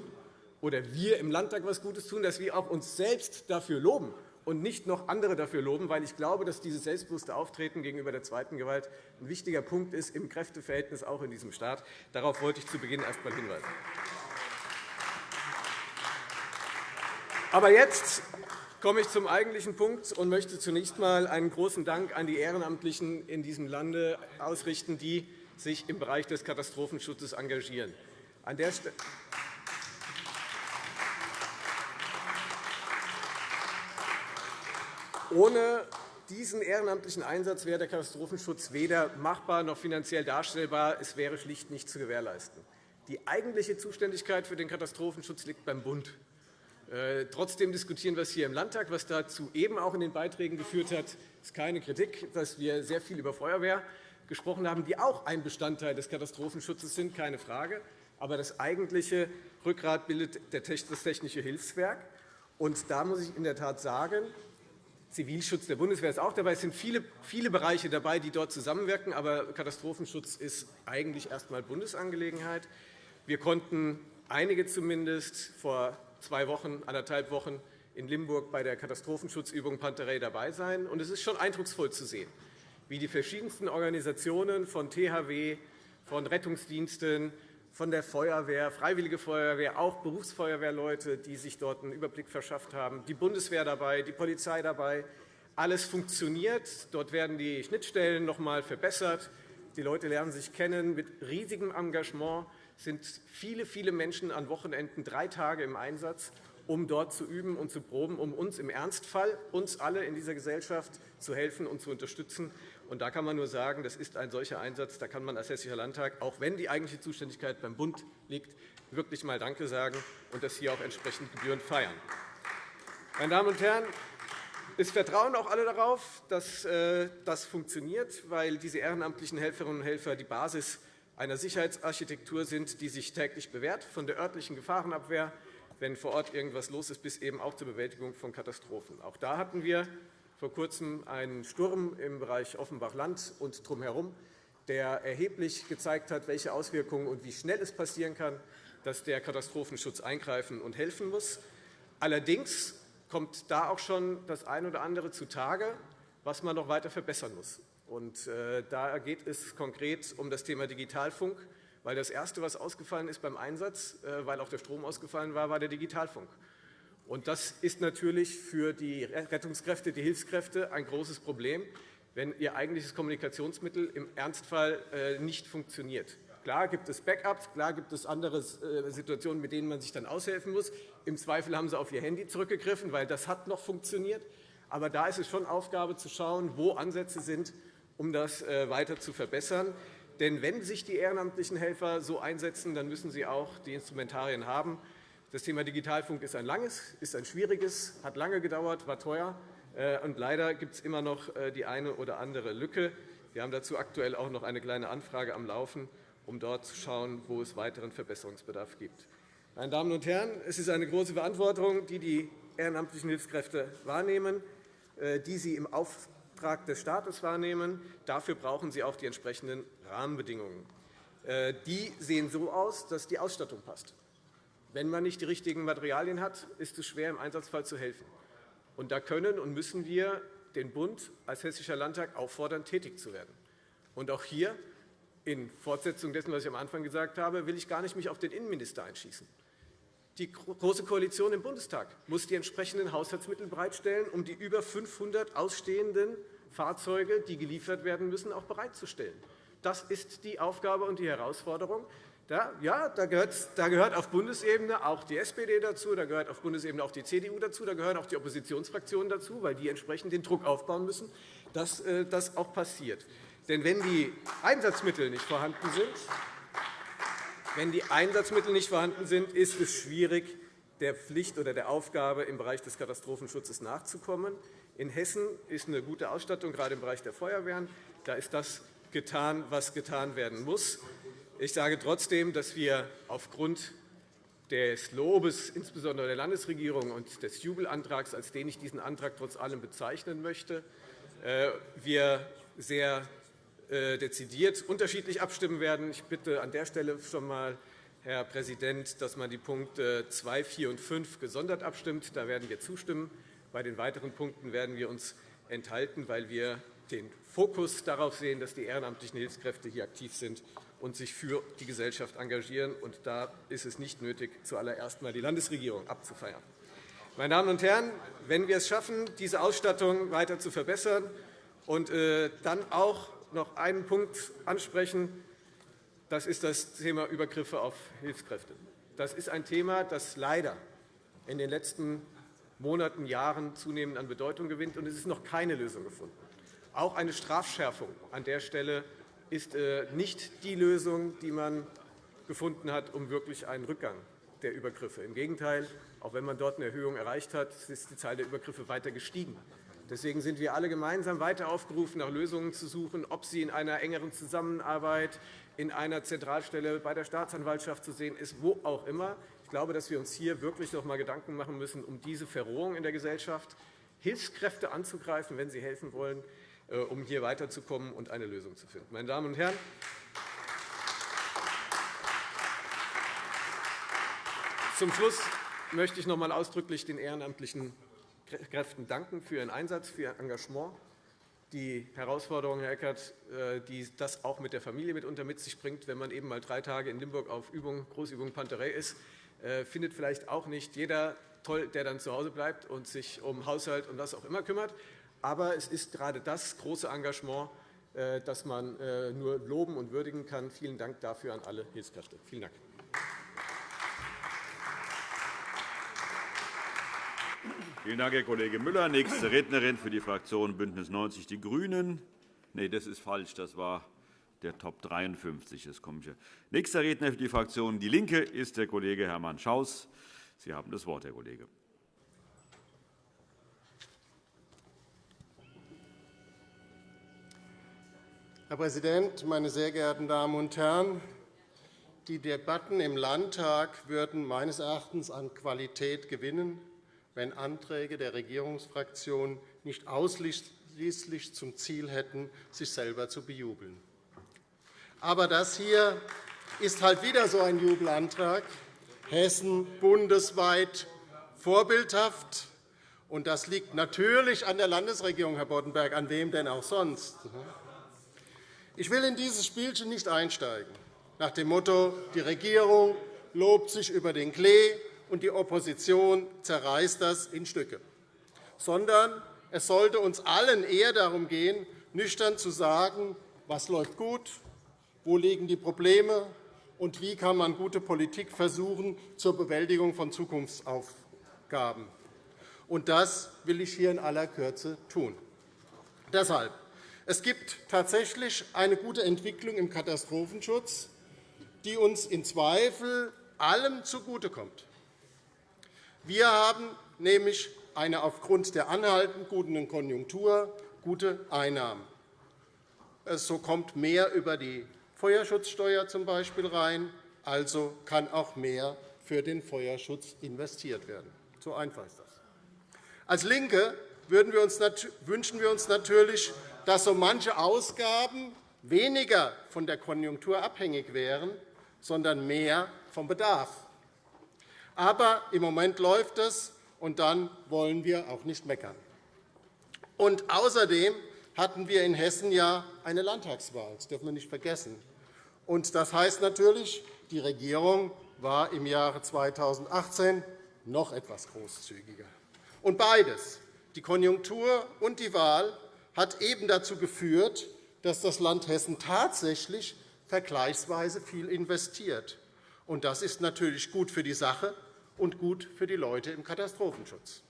oder wir im Landtag etwas Gutes tun, dass wir auch uns selbst dafür loben und nicht noch andere dafür loben, weil ich glaube, dass dieses selbstbewusste Auftreten gegenüber der zweiten Gewalt ein wichtiger Punkt ist im Kräfteverhältnis auch in diesem Staat. Darauf wollte ich zu Beginn erst einmal hinweisen. Aber jetzt komme ich zum eigentlichen Punkt und möchte zunächst einmal einen großen Dank an die Ehrenamtlichen in diesem Lande ausrichten, die sich im Bereich des Katastrophenschutzes engagieren. An der Stelle Ohne diesen ehrenamtlichen Einsatz wäre der Katastrophenschutz weder machbar noch finanziell darstellbar. Es wäre schlicht nicht zu gewährleisten. Die eigentliche Zuständigkeit für den Katastrophenschutz liegt beim Bund. Äh, trotzdem diskutieren wir es hier im Landtag. Was dazu eben auch in den Beiträgen geführt hat, ist keine Kritik, dass wir sehr viel über Feuerwehr gesprochen haben, die auch ein Bestandteil des Katastrophenschutzes sind, keine Frage. Aber das eigentliche Rückgrat bildet das Technische Hilfswerk. Und da muss ich in der Tat sagen, Zivilschutz der Bundeswehr ist auch dabei. Es sind viele, viele Bereiche dabei, die dort zusammenwirken. Aber Katastrophenschutz ist eigentlich erst einmal Bundesangelegenheit. Wir konnten einige zumindest vor zwei Wochen, anderthalb Wochen in Limburg bei der Katastrophenschutzübung Panterei dabei sein. Und es ist schon eindrucksvoll zu sehen, wie die verschiedensten Organisationen von THW, von Rettungsdiensten, von der Feuerwehr, Freiwillige Feuerwehr, auch Berufsfeuerwehrleute, die sich dort einen Überblick verschafft haben, die Bundeswehr dabei, die Polizei dabei, Alles funktioniert. Dort werden die Schnittstellen noch einmal verbessert. Die Leute lernen sich kennen. Mit riesigem Engagement sind viele, viele Menschen an Wochenenden drei Tage im Einsatz, um dort zu üben und zu proben, um uns im Ernstfall, uns alle in dieser Gesellschaft zu helfen und zu unterstützen. Und da kann man nur sagen, das ist ein solcher Einsatz. Da kann man als Hessischer Landtag, auch wenn die eigentliche Zuständigkeit beim Bund liegt, wirklich einmal Danke sagen und das hier auch entsprechend gebührend feiern. Meine Damen und Herren, es vertrauen auch alle darauf, dass äh, das funktioniert, weil diese ehrenamtlichen Helferinnen und Helfer die Basis einer Sicherheitsarchitektur sind, die sich täglich bewährt, von der örtlichen Gefahrenabwehr, wenn vor Ort irgendwas los ist, bis eben auch zur Bewältigung von Katastrophen. Auch da hatten wir vor Kurzem einen Sturm im Bereich Offenbach-Land und drumherum, der erheblich gezeigt hat, welche Auswirkungen und wie schnell es passieren kann, dass der Katastrophenschutz eingreifen und helfen muss. Allerdings kommt da auch schon das eine oder andere zutage, was man noch weiter verbessern muss. Und, äh, da geht es konkret um das Thema Digitalfunk, weil das Erste, was ausgefallen ist beim Einsatz, äh, weil auch der Strom ausgefallen war, war der Digitalfunk. Und das ist natürlich für die Rettungskräfte, die Hilfskräfte ein großes Problem, wenn ihr eigentliches Kommunikationsmittel im Ernstfall äh, nicht funktioniert. Klar gibt es Backups, klar gibt es andere äh, Situationen, mit denen man sich dann aushelfen muss. Im Zweifel haben Sie auf Ihr Handy zurückgegriffen, weil das hat noch funktioniert. Aber da ist es schon Aufgabe zu schauen, wo Ansätze sind, um das äh, weiter zu verbessern. Denn wenn sich die ehrenamtlichen Helfer so einsetzen, dann müssen sie auch die Instrumentarien haben. Das Thema Digitalfunk ist ein langes, ist ein schwieriges, hat lange gedauert, war teuer. Äh, und leider gibt es immer noch die eine oder andere Lücke. Wir haben dazu aktuell auch noch eine kleine Anfrage am Laufen um dort zu schauen, wo es weiteren Verbesserungsbedarf gibt. Meine Damen und Herren, es ist eine große Verantwortung, die die ehrenamtlichen Hilfskräfte wahrnehmen, äh, die sie im Auftrag des Staates wahrnehmen. Dafür brauchen sie auch die entsprechenden Rahmenbedingungen. Äh, die sehen so aus, dass die Ausstattung passt. Wenn man nicht die richtigen Materialien hat, ist es schwer, im Einsatzfall zu helfen. Und da können und müssen wir den Bund als Hessischer Landtag auffordern, tätig zu werden. Und auch hier in Fortsetzung dessen, was ich am Anfang gesagt habe, will ich gar nicht mich auf den Innenminister einschießen. Die Große Koalition im Bundestag muss die entsprechenden Haushaltsmittel bereitstellen, um die über 500 ausstehenden Fahrzeuge, die geliefert werden müssen, auch bereitzustellen. Das ist die Aufgabe und die Herausforderung. Da, ja, da gehört, da gehört auf Bundesebene auch die SPD dazu, da gehört auf Bundesebene auch die CDU dazu, da gehören auch die Oppositionsfraktionen dazu, weil die entsprechend den Druck aufbauen müssen, dass äh, das auch passiert. Denn wenn die Einsatzmittel nicht vorhanden sind, wenn die Einsatzmittel nicht vorhanden sind, ist es schwierig, der Pflicht oder der Aufgabe im Bereich des Katastrophenschutzes nachzukommen. In Hessen ist eine gute Ausstattung, gerade im Bereich der Feuerwehren. Da ist das getan, was getan werden muss. Ich sage trotzdem, dass wir aufgrund des Lobes, insbesondere der Landesregierung, und des Jubelantrags, als den ich diesen Antrag trotz allem bezeichnen möchte, äh, wir sehr äh, dezidiert unterschiedlich abstimmen werden. Ich bitte an der Stelle schon einmal, Herr Präsident, dass man die Punkte 2, 4 und 5 gesondert abstimmt. Da werden wir zustimmen. Bei den weiteren Punkten werden wir uns enthalten, weil wir den Fokus darauf sehen, dass die ehrenamtlichen Hilfskräfte hier aktiv sind und sich für die Gesellschaft engagieren. Und da ist es nicht nötig, zuallererst einmal die Landesregierung abzufeiern. Meine Damen und Herren, wenn wir es schaffen, diese Ausstattung weiter zu verbessern und äh, dann auch noch einen Punkt ansprechen. Das ist das Thema Übergriffe auf Hilfskräfte. Das ist ein Thema, das leider in den letzten Monaten, Jahren zunehmend an Bedeutung gewinnt, und es ist noch keine Lösung gefunden. Auch eine Strafschärfung an der Stelle ist äh, nicht die Lösung, die man gefunden hat, um wirklich einen Rückgang der Übergriffe. Im Gegenteil, auch wenn man dort eine Erhöhung erreicht hat, ist die Zahl der Übergriffe weiter gestiegen. Deswegen sind wir alle gemeinsam weiter aufgerufen, nach Lösungen zu suchen, ob sie in einer engeren Zusammenarbeit, in einer Zentralstelle bei der Staatsanwaltschaft zu sehen ist, wo auch immer. Ich glaube, dass wir uns hier wirklich noch einmal Gedanken machen müssen um diese Verrohung in der Gesellschaft, Hilfskräfte anzugreifen, wenn sie helfen wollen, um hier weiterzukommen und eine Lösung zu finden. Meine Damen und Herren, zum Schluss möchte ich noch einmal ausdrücklich den ehrenamtlichen Kräften danken für Ihren Einsatz, für Ihr Engagement. Die Herausforderung, Herr Eckert, äh, die das auch mit der Familie mitunter mit sich bringt, wenn man eben mal drei Tage in Limburg auf Übung, Großübung Panterei ist, äh, findet vielleicht auch nicht jeder toll, der dann zu Hause bleibt und sich um Haushalt und was auch immer kümmert. Aber es ist gerade das große Engagement, äh, das man äh, nur loben und würdigen kann. Vielen Dank dafür an alle Hilfskräfte. Vielen Dank. Vielen Dank, Herr Kollege Müller. Nächste Rednerin für die Fraktion BÜNDNIS 90 die GRÜNEN. Nein, das ist falsch. Das war der Top 53. Das komme ich. Nächster Redner für die Fraktion DIE LINKE ist der Kollege Hermann Schaus. Sie haben das Wort, Herr Kollege. Herr Präsident, meine sehr geehrten Damen und Herren! Die Debatten im Landtag würden meines Erachtens an Qualität gewinnen, wenn Anträge der Regierungsfraktionen nicht ausschließlich zum Ziel hätten, sich selber zu bejubeln. Aber das hier ist halt wieder so ein Jubelantrag. Hessen bundesweit vorbildhaft. Und das liegt natürlich an der Landesregierung, Herr Boddenberg. An wem denn auch sonst? Ich will in dieses Spielchen nicht einsteigen, nach dem Motto, die Regierung lobt sich über den Klee und die Opposition zerreißt das in Stücke, sondern es sollte uns allen eher darum gehen, nüchtern zu sagen, was läuft gut, wo liegen die Probleme und wie kann man gute Politik versuchen zur Bewältigung von Zukunftsaufgaben. Und das will ich hier in aller Kürze tun. Deshalb es gibt tatsächlich eine gute Entwicklung im Katastrophenschutz, die uns in Zweifel allem zugutekommt. Wir haben nämlich eine aufgrund der anhaltend guten Konjunktur gute Einnahmen. So kommt mehr über die Feuerschutzsteuer z. B. rein, also kann auch mehr für den Feuerschutz investiert werden. So einfach ist das. Als LINKE wünschen wir uns natürlich dass so manche Ausgaben weniger von der Konjunktur abhängig wären, sondern mehr vom Bedarf. Aber im Moment läuft es, und dann wollen wir auch nicht meckern. Und außerdem hatten wir in Hessen ja eine Landtagswahl. Das dürfen wir nicht vergessen. Und das heißt natürlich, die Regierung war im Jahre 2018 noch etwas großzügiger. Und beides, die Konjunktur und die Wahl, hat eben dazu geführt, dass das Land Hessen tatsächlich vergleichsweise viel investiert. Und das ist natürlich gut für die Sache und gut für die Leute im Katastrophenschutz.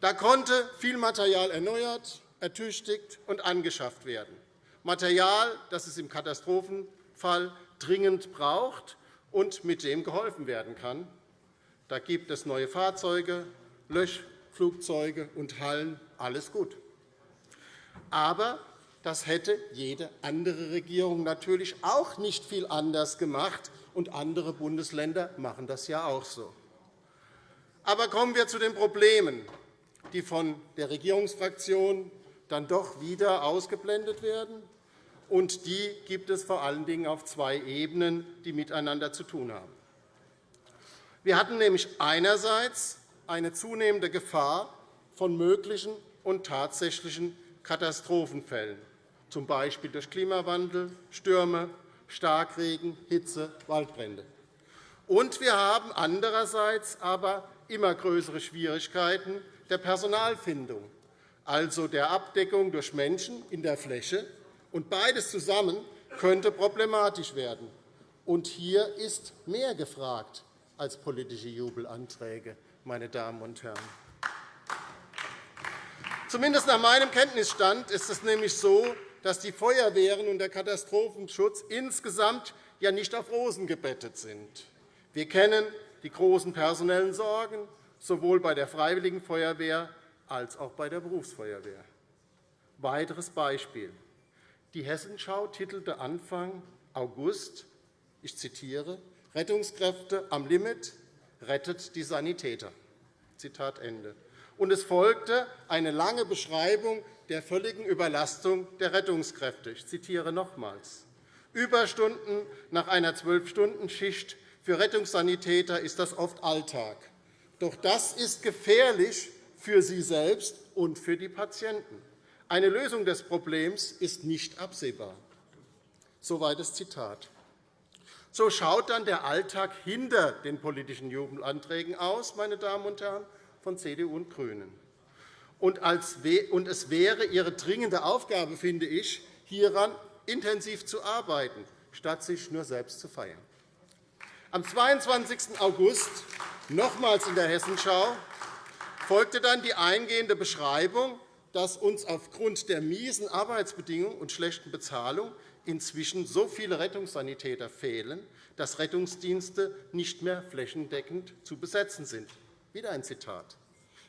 Da konnte viel Material erneuert, ertüchtigt und angeschafft werden. Material, das es im Katastrophenfall dringend braucht und mit dem geholfen werden kann. Da gibt es neue Fahrzeuge, Löschflugzeuge und Hallen, alles gut. Aber das hätte jede andere Regierung natürlich auch nicht viel anders gemacht, und andere Bundesländer machen das ja auch so. Aber kommen wir zu den Problemen, die von der Regierungsfraktion dann doch wieder ausgeblendet werden. Und die gibt es vor allen Dingen auf zwei Ebenen, die miteinander zu tun haben. Wir hatten nämlich einerseits eine zunehmende Gefahr von möglichen und tatsächlichen Katastrophenfällen, z. B. durch Klimawandel, Stürme, Starkregen, Hitze, Waldbrände. Und wir haben andererseits aber immer größere Schwierigkeiten der Personalfindung, also der Abdeckung durch Menschen in der Fläche. Und beides zusammen könnte problematisch werden. Und hier ist mehr gefragt als politische Jubelanträge, meine Damen und Herren. Zumindest nach meinem Kenntnisstand ist es nämlich so, dass die Feuerwehren und der Katastrophenschutz insgesamt ja nicht auf Rosen gebettet sind. Wir kennen die großen personellen Sorgen, sowohl bei der Freiwilligen Feuerwehr als auch bei der Berufsfeuerwehr. Weiteres Beispiel. Die Hessenschau titelte Anfang August, ich zitiere, Rettungskräfte am Limit, rettet die Sanitäter. Zitat Ende und es folgte eine lange Beschreibung der völligen Überlastung der Rettungskräfte. Ich zitiere nochmals. Überstunden nach einer Zwölf-Stunden-Schicht für Rettungssanitäter ist das oft Alltag. Doch das ist gefährlich für sie selbst und für die Patienten. Eine Lösung des Problems ist nicht absehbar. Soweit das Zitat. So schaut dann der Alltag hinter den politischen Jubelanträgen aus, meine Damen und Herren von CDU und GRÜNEN. Und es wäre Ihre dringende Aufgabe, finde ich, hieran intensiv zu arbeiten, statt sich nur selbst zu feiern. Am 22. August, nochmals in der Hessenschau, folgte dann die eingehende Beschreibung, dass uns aufgrund der miesen Arbeitsbedingungen und schlechten Bezahlung inzwischen so viele Rettungssanitäter fehlen, dass Rettungsdienste nicht mehr flächendeckend zu besetzen sind. Wieder ein Zitat.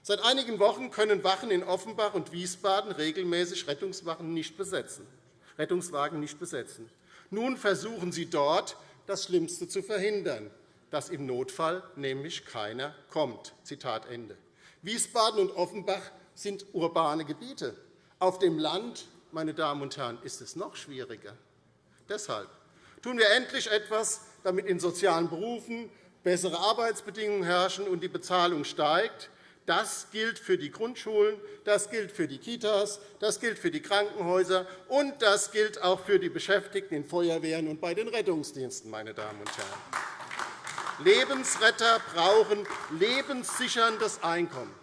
Seit einigen Wochen können Wachen in Offenbach und Wiesbaden regelmäßig Rettungswagen nicht besetzen. Rettungswagen nicht besetzen. Nun versuchen Sie dort, das Schlimmste zu verhindern, dass im Notfall nämlich keiner kommt. Zitat Ende. Wiesbaden und Offenbach sind urbane Gebiete. Auf dem Land, meine Damen und Herren, ist es noch schwieriger. Deshalb tun wir endlich etwas, damit in sozialen Berufen bessere Arbeitsbedingungen herrschen und die Bezahlung steigt. Das gilt für die Grundschulen, das gilt für die Kitas, das gilt für die Krankenhäuser, und das gilt auch für die Beschäftigten in Feuerwehren und bei den Rettungsdiensten. Meine Damen und Herren. Lebensretter brauchen lebenssicherndes Einkommen.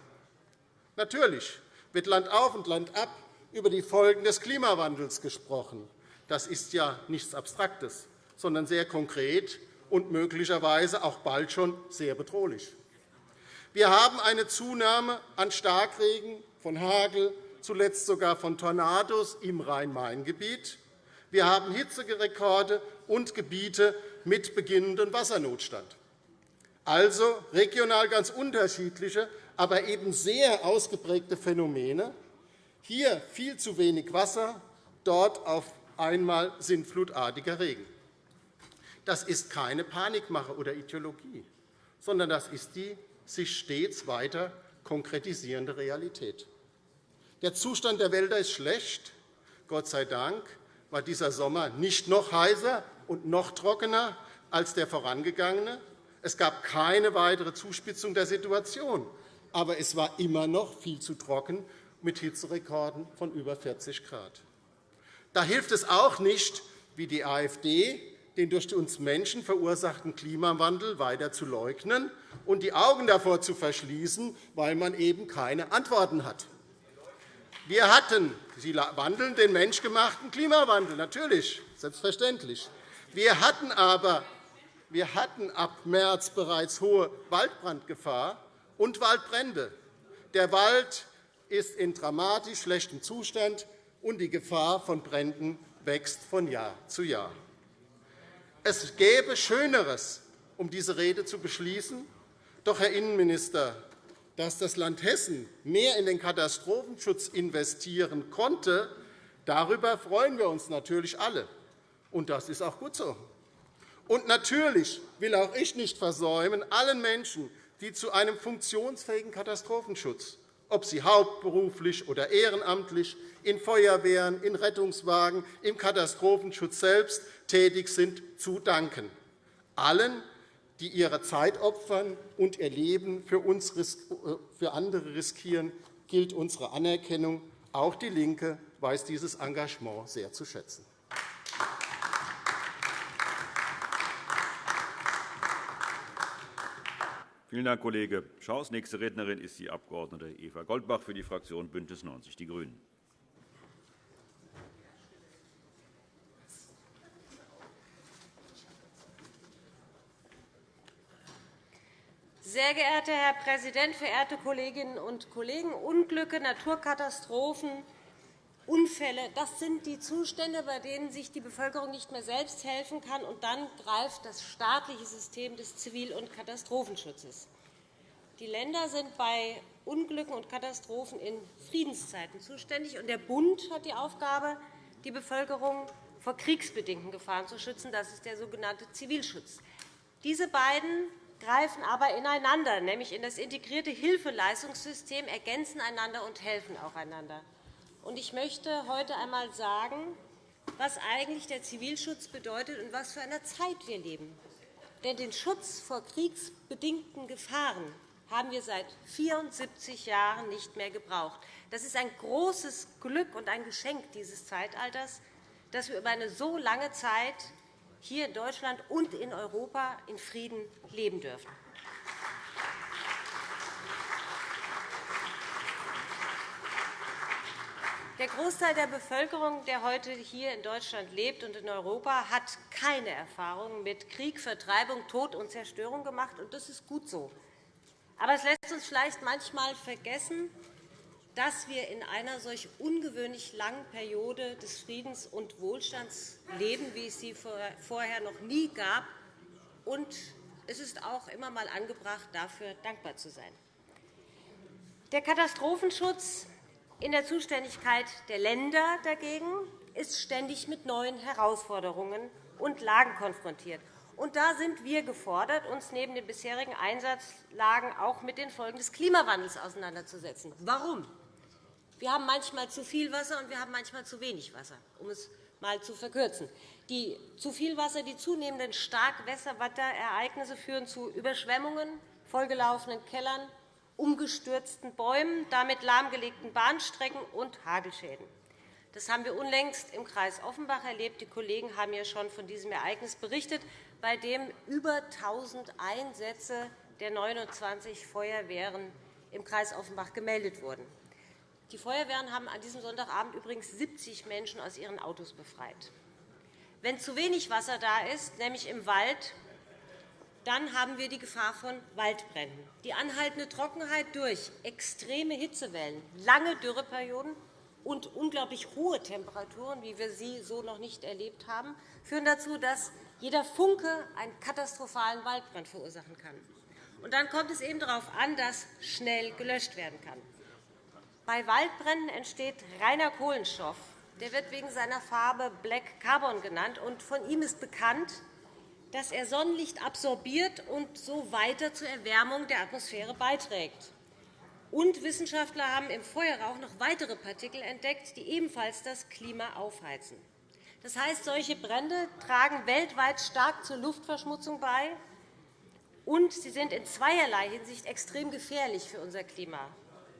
Natürlich wird Land auf und Land ab über die Folgen des Klimawandels gesprochen. Das ist ja nichts Abstraktes, sondern sehr konkret und möglicherweise auch bald schon sehr bedrohlich. Wir haben eine Zunahme an Starkregen, von Hagel, zuletzt sogar von Tornados im Rhein-Main-Gebiet. Wir haben Hitzerekorde und Gebiete mit beginnendem Wassernotstand. Also regional ganz unterschiedliche, aber eben sehr ausgeprägte Phänomene. Hier viel zu wenig Wasser, dort auf einmal sintflutartiger Regen. Das ist keine Panikmache oder Ideologie, sondern das ist die sich stets weiter konkretisierende Realität. Der Zustand der Wälder ist schlecht. Gott sei Dank war dieser Sommer nicht noch heißer und noch trockener als der vorangegangene. Es gab keine weitere Zuspitzung der Situation, aber es war immer noch viel zu trocken mit Hitzerekorden von über 40 Grad. Da hilft es auch nicht, wie die AfD, den durch uns Menschen verursachten Klimawandel weiter zu leugnen und die Augen davor zu verschließen, weil man eben keine Antworten hat. Wir hatten, Sie wandeln den menschgemachten Klimawandel, natürlich, selbstverständlich. Wir hatten aber wir hatten ab März bereits hohe Waldbrandgefahr und Waldbrände. Der Wald ist in dramatisch schlechtem Zustand, und die Gefahr von Bränden wächst von Jahr zu Jahr. Es gäbe Schöneres, um diese Rede zu beschließen. Doch, Herr Innenminister, dass das Land Hessen mehr in den Katastrophenschutz investieren konnte, darüber freuen wir uns natürlich alle. Und das ist auch gut so. Und natürlich will auch ich nicht versäumen, allen Menschen, die zu einem funktionsfähigen Katastrophenschutz, ob sie hauptberuflich oder ehrenamtlich in Feuerwehren, in Rettungswagen, im Katastrophenschutz selbst tätig sind, zu danken. Allen, die ihre Zeit opfern und ihr Leben für, uns, für andere riskieren, gilt unsere Anerkennung. Auch DIE LINKE weiß dieses Engagement sehr zu schätzen. Vielen Dank, Kollege Schaus. Nächste Rednerin ist die Abg. Eva Goldbach für die Fraktion BÜNDNIS 90 die GRÜNEN. Sehr geehrter Herr Präsident, verehrte Kolleginnen und Kollegen! Unglücke, Naturkatastrophen, Unfälle, das sind die Zustände, bei denen sich die Bevölkerung nicht mehr selbst helfen kann. Und dann greift das staatliche System des Zivil- und Katastrophenschutzes. Die Länder sind bei Unglücken und Katastrophen in Friedenszeiten zuständig. und Der Bund hat die Aufgabe, die Bevölkerung vor kriegsbedingten Gefahren zu schützen. Das ist der sogenannte Zivilschutz. Diese beiden greifen aber ineinander, nämlich in das integrierte Hilfeleistungssystem, ergänzen einander und helfen auch einander. Ich möchte heute einmal sagen, was eigentlich der Zivilschutz bedeutet und was für eine Zeit wir leben. Denn den Schutz vor kriegsbedingten Gefahren haben wir seit 74 Jahren nicht mehr gebraucht. Das ist ein großes Glück und ein Geschenk dieses Zeitalters, dass wir über eine so lange Zeit hier in Deutschland und in Europa in Frieden leben dürfen. Der Großteil der Bevölkerung, der heute hier in Deutschland lebt und in Europa, hat keine Erfahrung mit Krieg, Vertreibung, Tod und Zerstörung gemacht. und Das ist gut so. Aber es lässt uns vielleicht manchmal vergessen, dass wir in einer solch ungewöhnlich langen Periode des Friedens und Wohlstands leben, wie es sie vorher noch nie gab. Und es ist auch immer einmal angebracht, dafür dankbar zu sein. Der Katastrophenschutz in der Zuständigkeit der Länder dagegen ist ständig mit neuen Herausforderungen und Lagen konfrontiert. Und da sind wir gefordert, uns neben den bisherigen Einsatzlagen auch mit den Folgen des Klimawandels auseinanderzusetzen. Warum? Wir haben manchmal zu viel Wasser, und wir haben manchmal zu wenig Wasser, um es einmal zu verkürzen. Die zu viel Wasser, die zunehmenden Starkwasserereignisse führen zu Überschwemmungen, vollgelaufenen Kellern, umgestürzten Bäumen, damit lahmgelegten Bahnstrecken und Hagelschäden. Das haben wir unlängst im Kreis Offenbach erlebt. Die Kollegen haben ja schon von diesem Ereignis berichtet, bei dem über 1.000 Einsätze der 29 Feuerwehren im Kreis Offenbach gemeldet wurden. Die Feuerwehren haben an diesem Sonntagabend übrigens 70 Menschen aus ihren Autos befreit. Wenn zu wenig Wasser da ist, nämlich im Wald, dann haben wir die Gefahr von Waldbränden. Die anhaltende Trockenheit durch extreme Hitzewellen, lange Dürreperioden und unglaublich hohe Temperaturen, wie wir sie so noch nicht erlebt haben, führen dazu, dass jeder Funke einen katastrophalen Waldbrand verursachen kann. Und dann kommt es eben darauf an, dass schnell gelöscht werden kann. Bei Waldbränden entsteht reiner Kohlenstoff. Der wird wegen seiner Farbe Black Carbon genannt. Und von ihm ist bekannt, dass er Sonnenlicht absorbiert und so weiter zur Erwärmung der Atmosphäre beiträgt. Und Wissenschaftler haben im Feuerrauch noch weitere Partikel entdeckt, die ebenfalls das Klima aufheizen. Das heißt, solche Brände tragen weltweit stark zur Luftverschmutzung bei, und sie sind in zweierlei Hinsicht extrem gefährlich für unser Klima.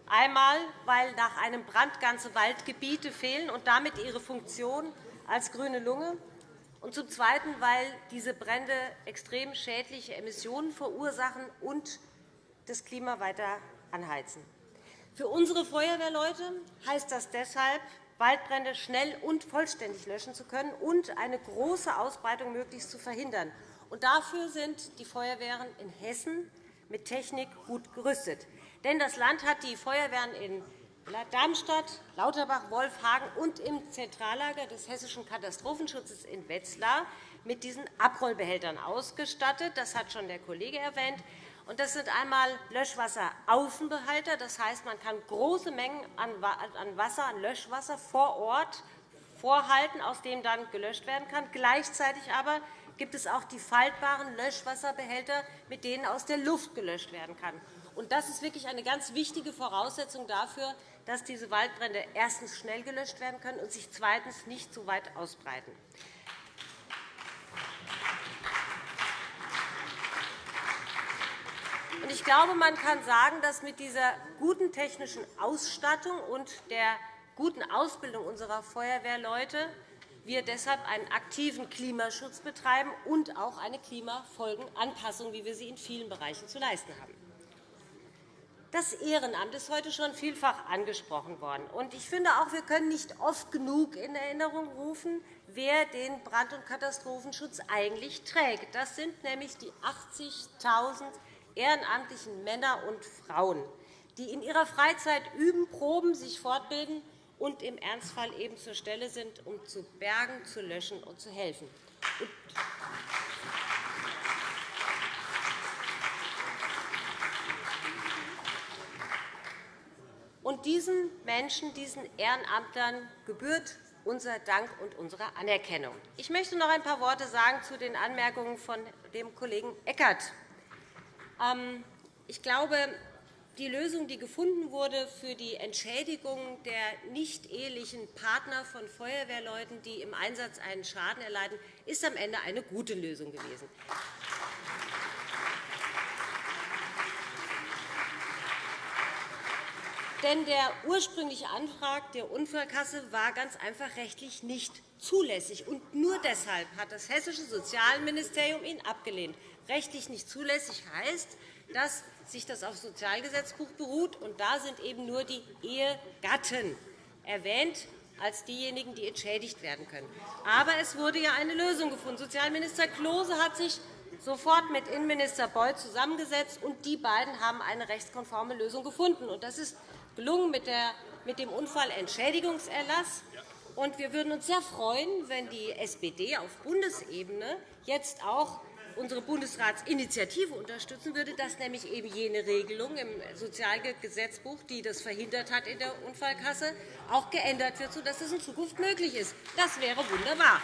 Einmal, weil nach einem Brand ganze Waldgebiete fehlen und damit ihre Funktion als grüne Lunge, und zum Zweiten, weil diese Brände extrem schädliche Emissionen verursachen und das Klima weiter anheizen. Für unsere Feuerwehrleute heißt das deshalb, Waldbrände schnell und vollständig löschen zu können und eine große Ausbreitung möglichst zu verhindern. Und dafür sind die Feuerwehren in Hessen mit Technik gut gerüstet. Denn das Land hat die Feuerwehren in Darmstadt, Lauterbach, Wolfhagen und im Zentrallager des Hessischen Katastrophenschutzes in Wetzlar mit diesen Abrollbehältern ausgestattet. Das hat schon der Kollege erwähnt. Das sind einmal Löschwasseraußenbehälter. Das heißt, man kann große Mengen an Wasser, an Löschwasser vor Ort vorhalten, aus dem dann gelöscht werden kann. Gleichzeitig aber gibt es auch die faltbaren Löschwasserbehälter, mit denen aus der Luft gelöscht werden kann. Das ist wirklich eine ganz wichtige Voraussetzung dafür, dass diese Waldbrände erstens schnell gelöscht werden können und sich zweitens nicht zu weit ausbreiten. Ich glaube, man kann sagen, dass mit dieser guten technischen Ausstattung und der guten Ausbildung unserer Feuerwehrleute wir deshalb einen aktiven Klimaschutz betreiben und auch eine Klimafolgenanpassung, wie wir sie in vielen Bereichen zu leisten haben. Das Ehrenamt ist heute schon vielfach angesprochen worden. Ich finde auch, wir können nicht oft genug in Erinnerung rufen, wer den Brand- und Katastrophenschutz eigentlich trägt. Das sind nämlich die 80.000 ehrenamtlichen Männer und Frauen, die in ihrer Freizeit üben, proben, sich fortbilden und im Ernstfall eben zur Stelle sind, um zu bergen, zu löschen und zu helfen. Und diesen Menschen, diesen Ehrenamtlern gebührt unser Dank und unsere Anerkennung. Ich möchte noch ein paar Worte sagen zu den Anmerkungen von dem Kollegen Eckert. Ähm, ich glaube, die Lösung, die gefunden wurde für die Entschädigung der nicht-ehelichen Partner von Feuerwehrleuten, die im Einsatz einen Schaden erleiden, ist am Ende eine gute Lösung gewesen. Denn der ursprüngliche Antrag der Unfallkasse war ganz einfach rechtlich nicht zulässig. Und nur deshalb hat das Hessische Sozialministerium ihn abgelehnt. Rechtlich nicht zulässig heißt, dass sich das auf Sozialgesetzbuch beruht, und da sind eben nur die Ehegatten erwähnt als diejenigen, die entschädigt werden können. Aber es wurde ja eine Lösung gefunden. Sozialminister Klose hat sich sofort mit Innenminister Beuth zusammengesetzt, und die beiden haben eine rechtskonforme Lösung gefunden. Das ist gelungen mit dem Unfallentschädigungserlass. wir würden uns sehr freuen, wenn die SPD auf Bundesebene jetzt auch unsere Bundesratsinitiative unterstützen würde, dass nämlich eben jene Regelung im Sozialgesetzbuch, die das verhindert hat in der Unfallkasse, auch geändert wird, sodass das in Zukunft möglich ist. Das wäre wunderbar.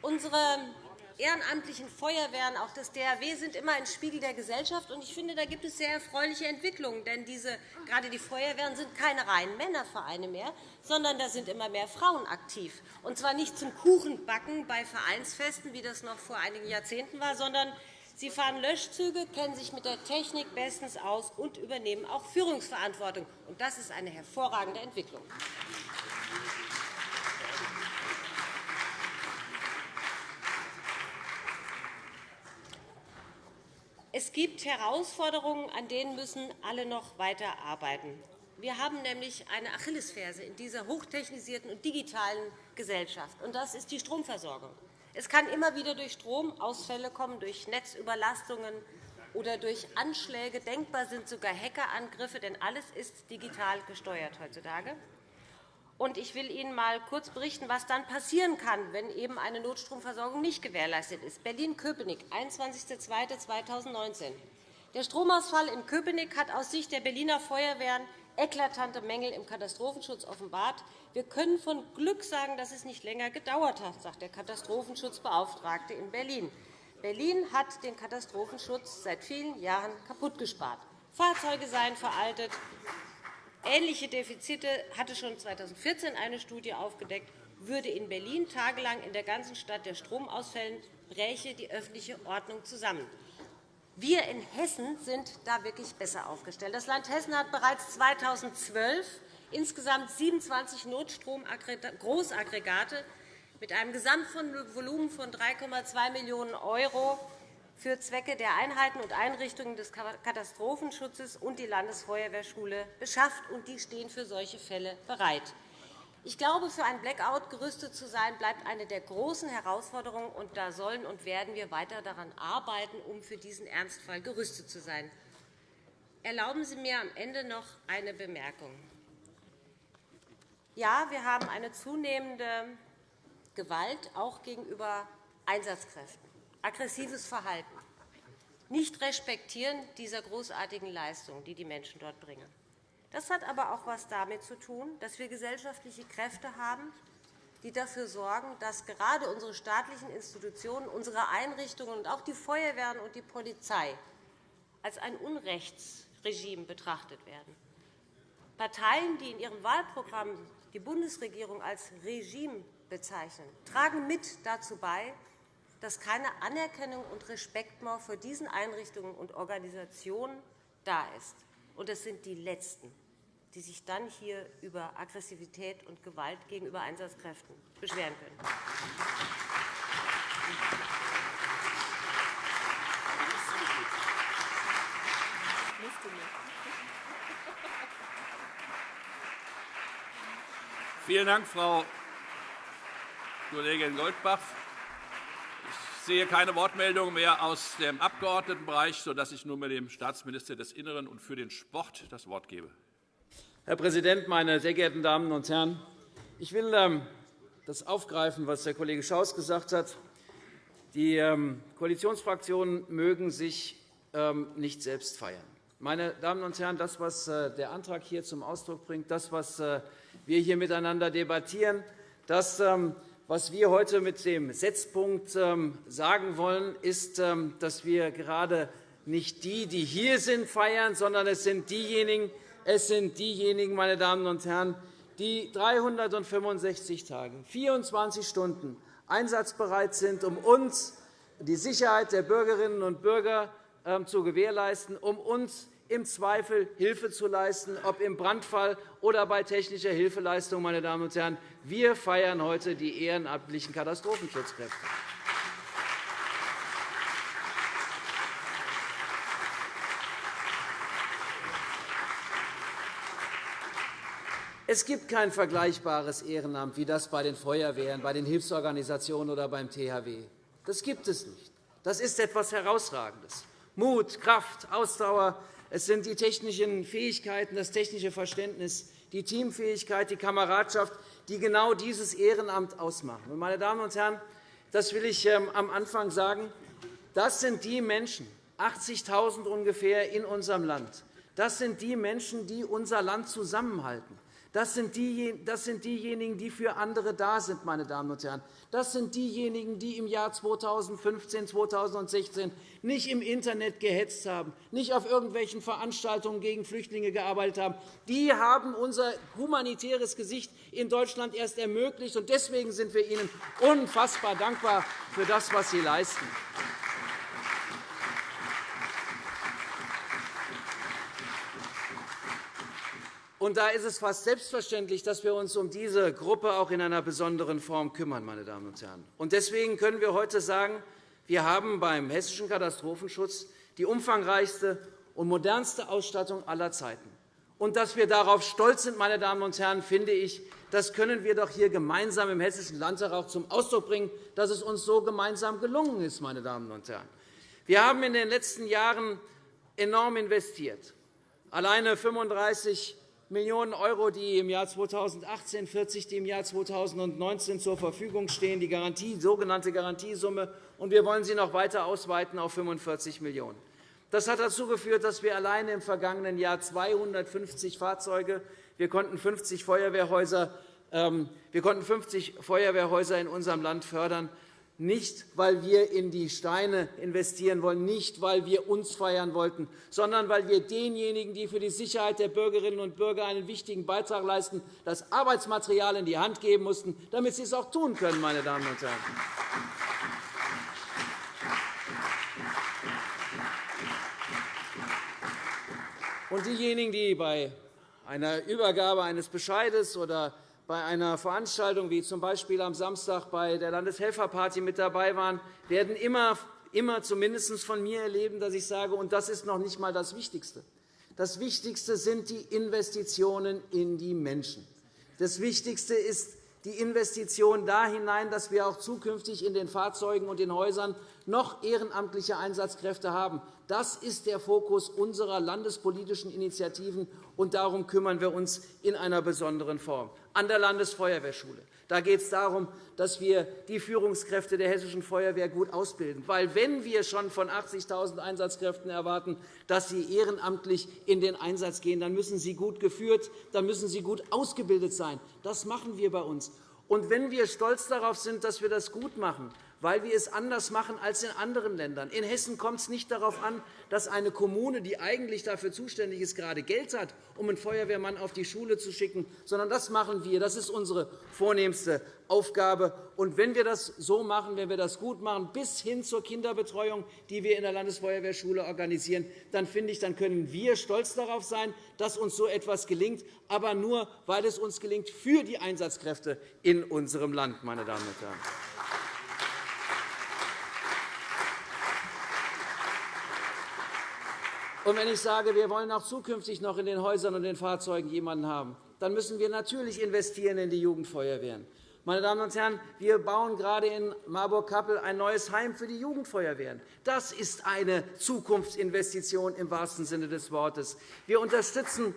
Unsere ehrenamtlichen Feuerwehren, auch das DRW, sind immer ein Spiegel der Gesellschaft. Ich finde, da gibt es sehr erfreuliche Entwicklungen. Denn diese, gerade die Feuerwehren sind keine reinen Männervereine mehr, sondern da sind immer mehr Frauen aktiv. Und zwar nicht zum Kuchenbacken bei Vereinsfesten, wie das noch vor einigen Jahrzehnten war, sondern sie fahren Löschzüge, kennen sich mit der Technik bestens aus und übernehmen auch Führungsverantwortung. Das ist eine hervorragende Entwicklung. Es gibt Herausforderungen, an denen müssen alle noch weiter arbeiten. Wir haben nämlich eine Achillesferse in dieser hochtechnisierten und digitalen Gesellschaft, und das ist die Stromversorgung. Es kann immer wieder durch Stromausfälle kommen, durch Netzüberlastungen oder durch Anschläge. Denkbar sind sogar Hackerangriffe, denn alles ist digital gesteuert heutzutage. Ich will Ihnen einmal kurz berichten, was dann passieren kann, wenn eben eine Notstromversorgung nicht gewährleistet ist. Berlin-Köpenick, 21.02.2019. Der Stromausfall in Köpenick hat aus Sicht der Berliner Feuerwehren eklatante Mängel im Katastrophenschutz offenbart. Wir können von Glück sagen, dass es nicht länger gedauert hat, sagt der Katastrophenschutzbeauftragte in Berlin. Berlin hat den Katastrophenschutz seit vielen Jahren kaputtgespart. Fahrzeuge seien veraltet, Ähnliche Defizite hatte schon 2014 eine Studie aufgedeckt. Würde in Berlin tagelang in der ganzen Stadt der Strom ausfällen, bräche die öffentliche Ordnung zusammen. Wir in Hessen sind da wirklich besser aufgestellt. Das Land Hessen hat bereits 2012 insgesamt 27 Notstromgroßaggregate mit einem Gesamtvolumen von 3,2 Millionen € für Zwecke der Einheiten und Einrichtungen des Katastrophenschutzes und die Landesfeuerwehrschule beschafft, und die stehen für solche Fälle bereit. Ich glaube, für ein Blackout gerüstet zu sein, bleibt eine der großen Herausforderungen. und Da sollen und werden wir weiter daran arbeiten, um für diesen Ernstfall gerüstet zu sein. Erlauben Sie mir am Ende noch eine Bemerkung. Ja, wir haben eine zunehmende Gewalt auch gegenüber Einsatzkräften aggressives Verhalten, nicht Respektieren dieser großartigen Leistung, die die Menschen dort bringen. Das hat aber auch etwas damit zu tun, dass wir gesellschaftliche Kräfte haben, die dafür sorgen, dass gerade unsere staatlichen Institutionen, unsere Einrichtungen und auch die Feuerwehren und die Polizei als ein Unrechtsregime betrachtet werden. Parteien, die in ihrem Wahlprogramm die Bundesregierung als Regime bezeichnen, tragen mit dazu bei, dass keine Anerkennung und Respekt mehr vor diesen Einrichtungen und Organisationen da ist. Und es sind die Letzten, die sich dann hier über Aggressivität und Gewalt gegenüber Einsatzkräften beschweren können. Vielen Dank, Frau Kollegin Goldbach. Ich sehe keine Wortmeldungen mehr aus dem Abgeordnetenbereich, sodass ich nunmehr dem Staatsminister des Innern und für den Sport das Wort gebe. Herr Präsident, meine sehr geehrten Damen und Herren! Ich will ähm, das aufgreifen, was der Kollege Schaus gesagt hat. Die ähm, Koalitionsfraktionen mögen sich ähm, nicht selbst feiern. Meine Damen und Herren, das, was äh, der Antrag hier zum Ausdruck bringt, das, was äh, wir hier miteinander debattieren, das was wir heute mit dem Setzpunkt ähm, sagen wollen, ist, ähm, dass wir gerade nicht die, die hier sind, feiern, sondern es sind diejenigen, es sind diejenigen meine Damen und Herren, die 365 Tage, 24 Stunden einsatzbereit sind, um uns die Sicherheit der Bürgerinnen und Bürger ähm, zu gewährleisten, um uns im Zweifel Hilfe zu leisten, ob im Brandfall oder bei technischer Hilfeleistung. Meine Damen und Herren. Wir feiern heute die ehrenamtlichen Katastrophenschutzkräfte. Es gibt kein vergleichbares Ehrenamt wie das bei den Feuerwehren, bei den Hilfsorganisationen oder beim THW. Das gibt es nicht. Das ist etwas Herausragendes. Mut, Kraft, Ausdauer, es sind die technischen Fähigkeiten, das technische Verständnis, die Teamfähigkeit, die Kameradschaft, die genau dieses Ehrenamt ausmachen. Meine Damen und Herren, das will ich ähm, am Anfang sagen. Das sind die Menschen, 80.000 ungefähr in unserem Land. Das sind die Menschen, die unser Land zusammenhalten. Das sind, diejenigen, die für andere da sind. Meine Damen und Herren. Das sind diejenigen, die im Jahr 2015, 2016 nicht im Internet gehetzt haben, nicht auf irgendwelchen Veranstaltungen gegen Flüchtlinge gearbeitet haben. Die haben unser humanitäres Gesicht in Deutschland erst ermöglicht. Deswegen sind wir Ihnen unfassbar dankbar für das, was Sie leisten. Und da ist es fast selbstverständlich, dass wir uns um diese Gruppe auch in einer besonderen Form kümmern. Meine Damen und Herren. Und deswegen können wir heute sagen, wir haben beim Hessischen Katastrophenschutz die umfangreichste und modernste Ausstattung aller Zeiten. Und dass wir darauf stolz sind, meine Damen und Herren, finde ich, das können wir doch hier gemeinsam im Hessischen Landtag auch zum Ausdruck bringen, dass es uns so gemeinsam gelungen ist. Meine Damen und Herren. Wir haben in den letzten Jahren enorm investiert. Alleine 35 Millionen €, die im Jahr 2018, 40, die im Jahr 2019 zur Verfügung stehen, die Garantie, sogenannte Garantiesumme. Und wir wollen sie noch weiter ausweiten auf 45 Millionen €. Das hat dazu geführt, dass wir alleine im vergangenen Jahr 250 Fahrzeuge, wir konnten 50 Feuerwehrhäuser, ähm, wir konnten 50 Feuerwehrhäuser in unserem Land fördern nicht, weil wir in die Steine investieren wollen, nicht, weil wir uns feiern wollten, sondern weil wir denjenigen, die für die Sicherheit der Bürgerinnen und Bürger einen wichtigen Beitrag leisten, das Arbeitsmaterial in die Hand geben mussten, damit sie es auch tun können. Meine Damen und Herren. Und diejenigen, die bei einer Übergabe eines Bescheides oder bei einer Veranstaltung wie z. B. am Samstag bei der Landeshelferparty mit dabei waren, werden immer, immer zumindest von mir erleben, dass ich sage, und das ist noch nicht einmal das Wichtigste. Das Wichtigste sind die Investitionen in die Menschen. Das Wichtigste ist die Investition da hinein, dass wir auch zukünftig in den Fahrzeugen und den Häusern noch ehrenamtliche Einsatzkräfte haben. Das ist der Fokus unserer landespolitischen Initiativen, und darum kümmern wir uns in einer besonderen Form. An der Landesfeuerwehrschule da geht es darum, dass wir die Führungskräfte der Hessischen Feuerwehr gut ausbilden. Weil, wenn wir schon von 80.000 Einsatzkräften erwarten, dass sie ehrenamtlich in den Einsatz gehen, dann müssen sie gut geführt, dann müssen sie gut ausgebildet sein. Das machen wir bei uns. Und wenn wir stolz darauf sind, dass wir das gut machen, weil wir es anders machen als in anderen Ländern. In Hessen kommt es nicht darauf an, dass eine Kommune, die eigentlich dafür zuständig ist, gerade Geld hat, um einen Feuerwehrmann auf die Schule zu schicken, sondern das machen wir. Das ist unsere vornehmste Aufgabe. Und wenn wir das so machen, wenn wir das gut machen, bis hin zur Kinderbetreuung, die wir in der Landesfeuerwehrschule organisieren, dann finde ich, dann können wir stolz darauf sein, dass uns so etwas gelingt, aber nur, weil es uns gelingt für die Einsatzkräfte in unserem Land, meine Damen und Herren. Und wenn ich sage, wir wollen auch zukünftig noch in den Häusern und den Fahrzeugen jemanden haben, dann müssen wir natürlich investieren in die Jugendfeuerwehren. Meine Damen und Herren, wir bauen gerade in Marburg-Kappel ein neues Heim für die Jugendfeuerwehren. Das ist eine Zukunftsinvestition im wahrsten Sinne des Wortes. Wir unterstützen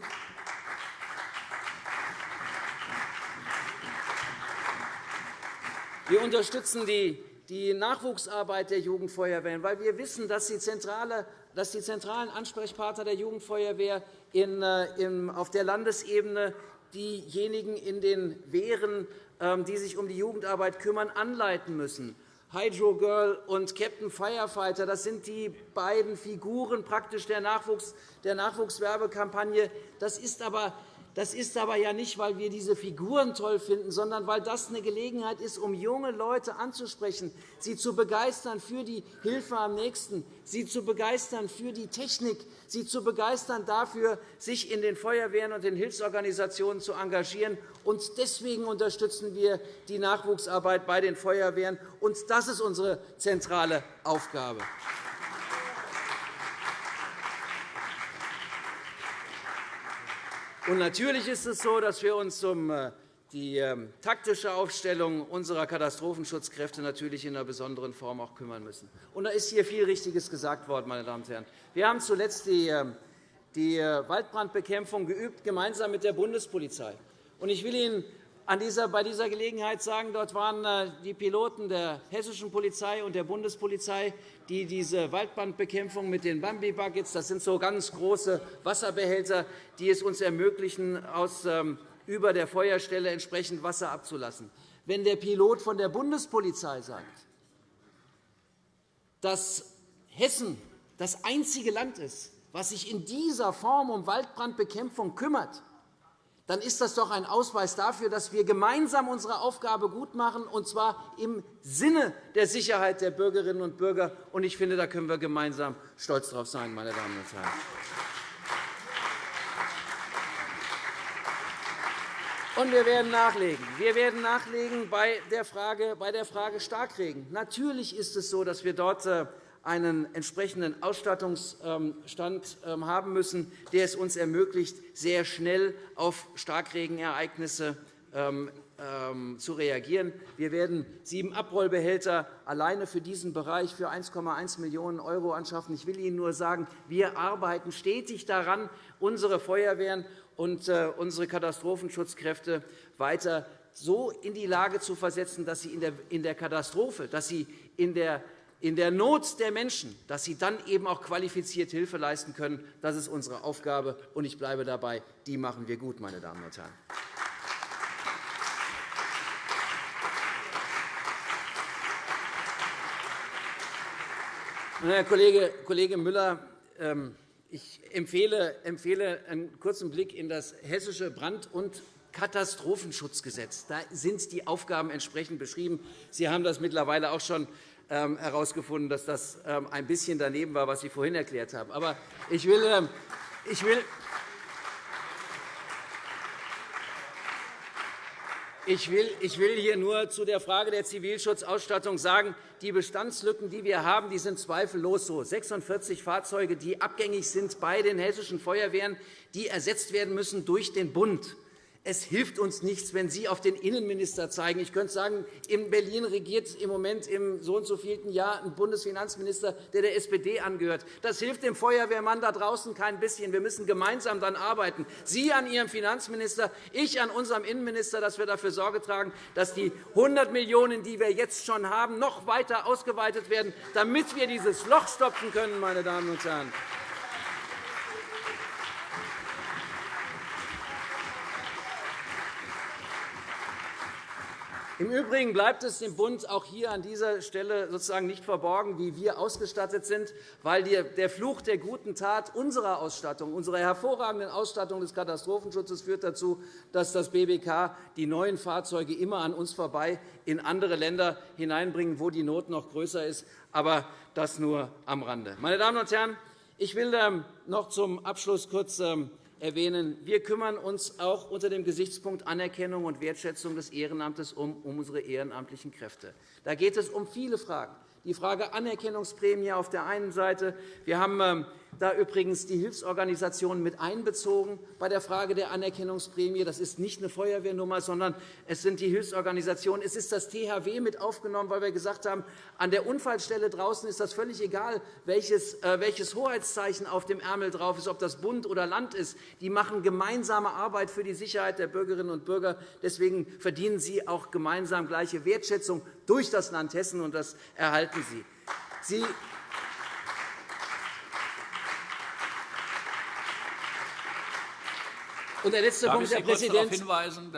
wir unterstützen die Nachwuchsarbeit der Jugendfeuerwehren, weil wir wissen, dass sie zentrale dass die zentralen Ansprechpartner der Jugendfeuerwehr äh, auf der Landesebene diejenigen in den Wehren, ähm, die sich um die Jugendarbeit kümmern, anleiten müssen. Hydro Girl und Captain Firefighter, das sind die beiden Figuren praktisch der, Nachwuchs, der Nachwuchswerbekampagne. Das ist aber das ist aber ja nicht, weil wir diese Figuren toll finden, sondern weil das eine Gelegenheit ist, um junge Leute anzusprechen, sie zu begeistern für die Hilfe am Nächsten, sie zu begeistern für die Technik, sie zu begeistern dafür, sich in den Feuerwehren und den Hilfsorganisationen zu engagieren. Und deswegen unterstützen wir die Nachwuchsarbeit bei den Feuerwehren. Und das ist unsere zentrale Aufgabe. Natürlich ist es so, dass wir uns um äh, die ähm, taktische Aufstellung unserer Katastrophenschutzkräfte natürlich in einer besonderen Form auch kümmern müssen. Und da ist hier viel Richtiges gesagt worden, meine Damen und Herren. Wir haben zuletzt die, ähm, äh, Waldbrandbekämpfung geübt, gemeinsam mit der Bundespolizei. Und ich will Ihnen dieser, bei dieser Gelegenheit sagen, dort waren äh, die Piloten der hessischen Polizei und der Bundespolizei, die diese Waldbrandbekämpfung mit den Bambi-Buckets, das sind so ganz große Wasserbehälter, die es uns ermöglichen, aus ähm, über der Feuerstelle entsprechend Wasser abzulassen. Wenn der Pilot von der Bundespolizei sagt, dass Hessen das einzige Land ist, was sich in dieser Form um Waldbrandbekämpfung kümmert, dann ist das doch ein Ausweis dafür, dass wir gemeinsam unsere Aufgabe gut machen, und zwar im Sinne der Sicherheit der Bürgerinnen und Bürger. Ich finde, da können wir gemeinsam stolz darauf sein, meine Damen und Herren. Und wir werden nachlegen. Wir werden nachlegen bei der Frage, Starkregen. Natürlich ist es so, dass wir dort äh, einen entsprechenden Ausstattungsstand ähm, haben müssen, der es uns ermöglicht, sehr schnell auf Starkregenereignisse ähm, ähm, zu reagieren. Wir werden sieben Abrollbehälter alleine für diesen Bereich für 1,1 Millionen € anschaffen. Ich will Ihnen nur sagen, wir arbeiten stetig daran, unsere Feuerwehren und äh, unsere Katastrophenschutzkräfte weiter so in die Lage zu versetzen, dass sie in der Katastrophe, dass sie in der in der Not der Menschen, dass sie dann eben auch qualifiziert Hilfe leisten können. Das ist unsere Aufgabe, und ich bleibe dabei. Die machen wir gut, meine Damen und Herren. Herr Kollege Müller, ähm, ich empfehle, einen kurzen Blick in das Hessische Brand- und Katastrophenschutzgesetz. Da sind die Aufgaben entsprechend beschrieben. Sie haben das mittlerweile auch schon herausgefunden, dass das ähm, ein bisschen daneben war, was Sie vorhin erklärt haben. Aber ich will, ich will, Ich will, ich will hier nur zu der Frage der Zivilschutzausstattung sagen, die Bestandslücken, die wir haben, die sind zweifellos so. 46 Fahrzeuge, die abgängig sind bei den hessischen Feuerwehren, die ersetzt werden müssen durch den Bund. Es hilft uns nichts, wenn Sie auf den Innenminister zeigen. Ich könnte sagen, in Berlin regiert im Moment im so und so vielten Jahr ein Bundesfinanzminister, der der SPD angehört. Das hilft dem Feuerwehrmann da draußen kein bisschen. Wir müssen gemeinsam dann arbeiten. Sie an Ihrem Finanzminister, ich an unserem Innenminister, dass wir dafür Sorge tragen, dass die 100 Millionen €, die wir jetzt schon haben, noch weiter ausgeweitet werden, damit wir dieses Loch stopfen können. Meine Damen und Herren. Im Übrigen bleibt es dem Bund auch hier an dieser Stelle sozusagen nicht verborgen, wie wir ausgestattet sind, weil der Fluch der guten Tat unserer Ausstattung, unserer hervorragenden Ausstattung des Katastrophenschutzes führt dazu, dass das BBK die neuen Fahrzeuge immer an uns vorbei in andere Länder hineinbringen, wo die Not noch größer ist. Aber das nur am Rande. Meine Damen und Herren, ich will ähm, noch zum Abschluss kurz ähm, erwähnen. Wir kümmern uns auch unter dem Gesichtspunkt Anerkennung und Wertschätzung des Ehrenamtes um unsere ehrenamtlichen Kräfte. Da geht es um viele Fragen die Frage Anerkennungsprämie auf der einen Seite. Wir haben ähm, da übrigens die Hilfsorganisationen mit einbezogen bei der Frage der Anerkennungsprämie. Das ist nicht eine Feuerwehrnummer, sondern es sind die Hilfsorganisationen. Es ist das THW mit aufgenommen, weil wir gesagt haben, an der Unfallstelle draußen ist das völlig egal, welches, äh, welches Hoheitszeichen auf dem Ärmel drauf ist, ob das Bund oder Land ist. Die machen gemeinsame Arbeit für die Sicherheit der Bürgerinnen und Bürger. Deswegen verdienen sie auch gemeinsam gleiche Wertschätzung durch das Land Hessen, und das erhalten Sie. Sie und der letzte Punkt, Herr Präsident,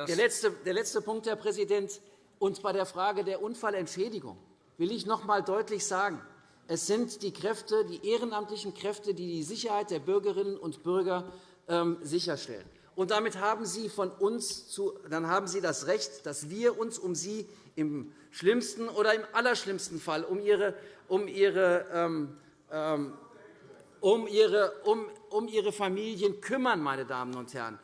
der letzte, der letzte Punkt, Herr Präsident, und bei der Frage der Unfallentschädigung will ich noch einmal deutlich sagen, es sind die Kräfte, die ehrenamtlichen Kräfte, die die Sicherheit der Bürgerinnen und Bürger ähm, sicherstellen. Und damit haben Sie, von uns zu, dann haben Sie das Recht, dass wir uns um Sie im schlimmsten oder im allerschlimmsten Fall um ihre, um ihre, ähm, ähm, um ihre, um, um ihre Familien kümmern, meine Damen und Herren.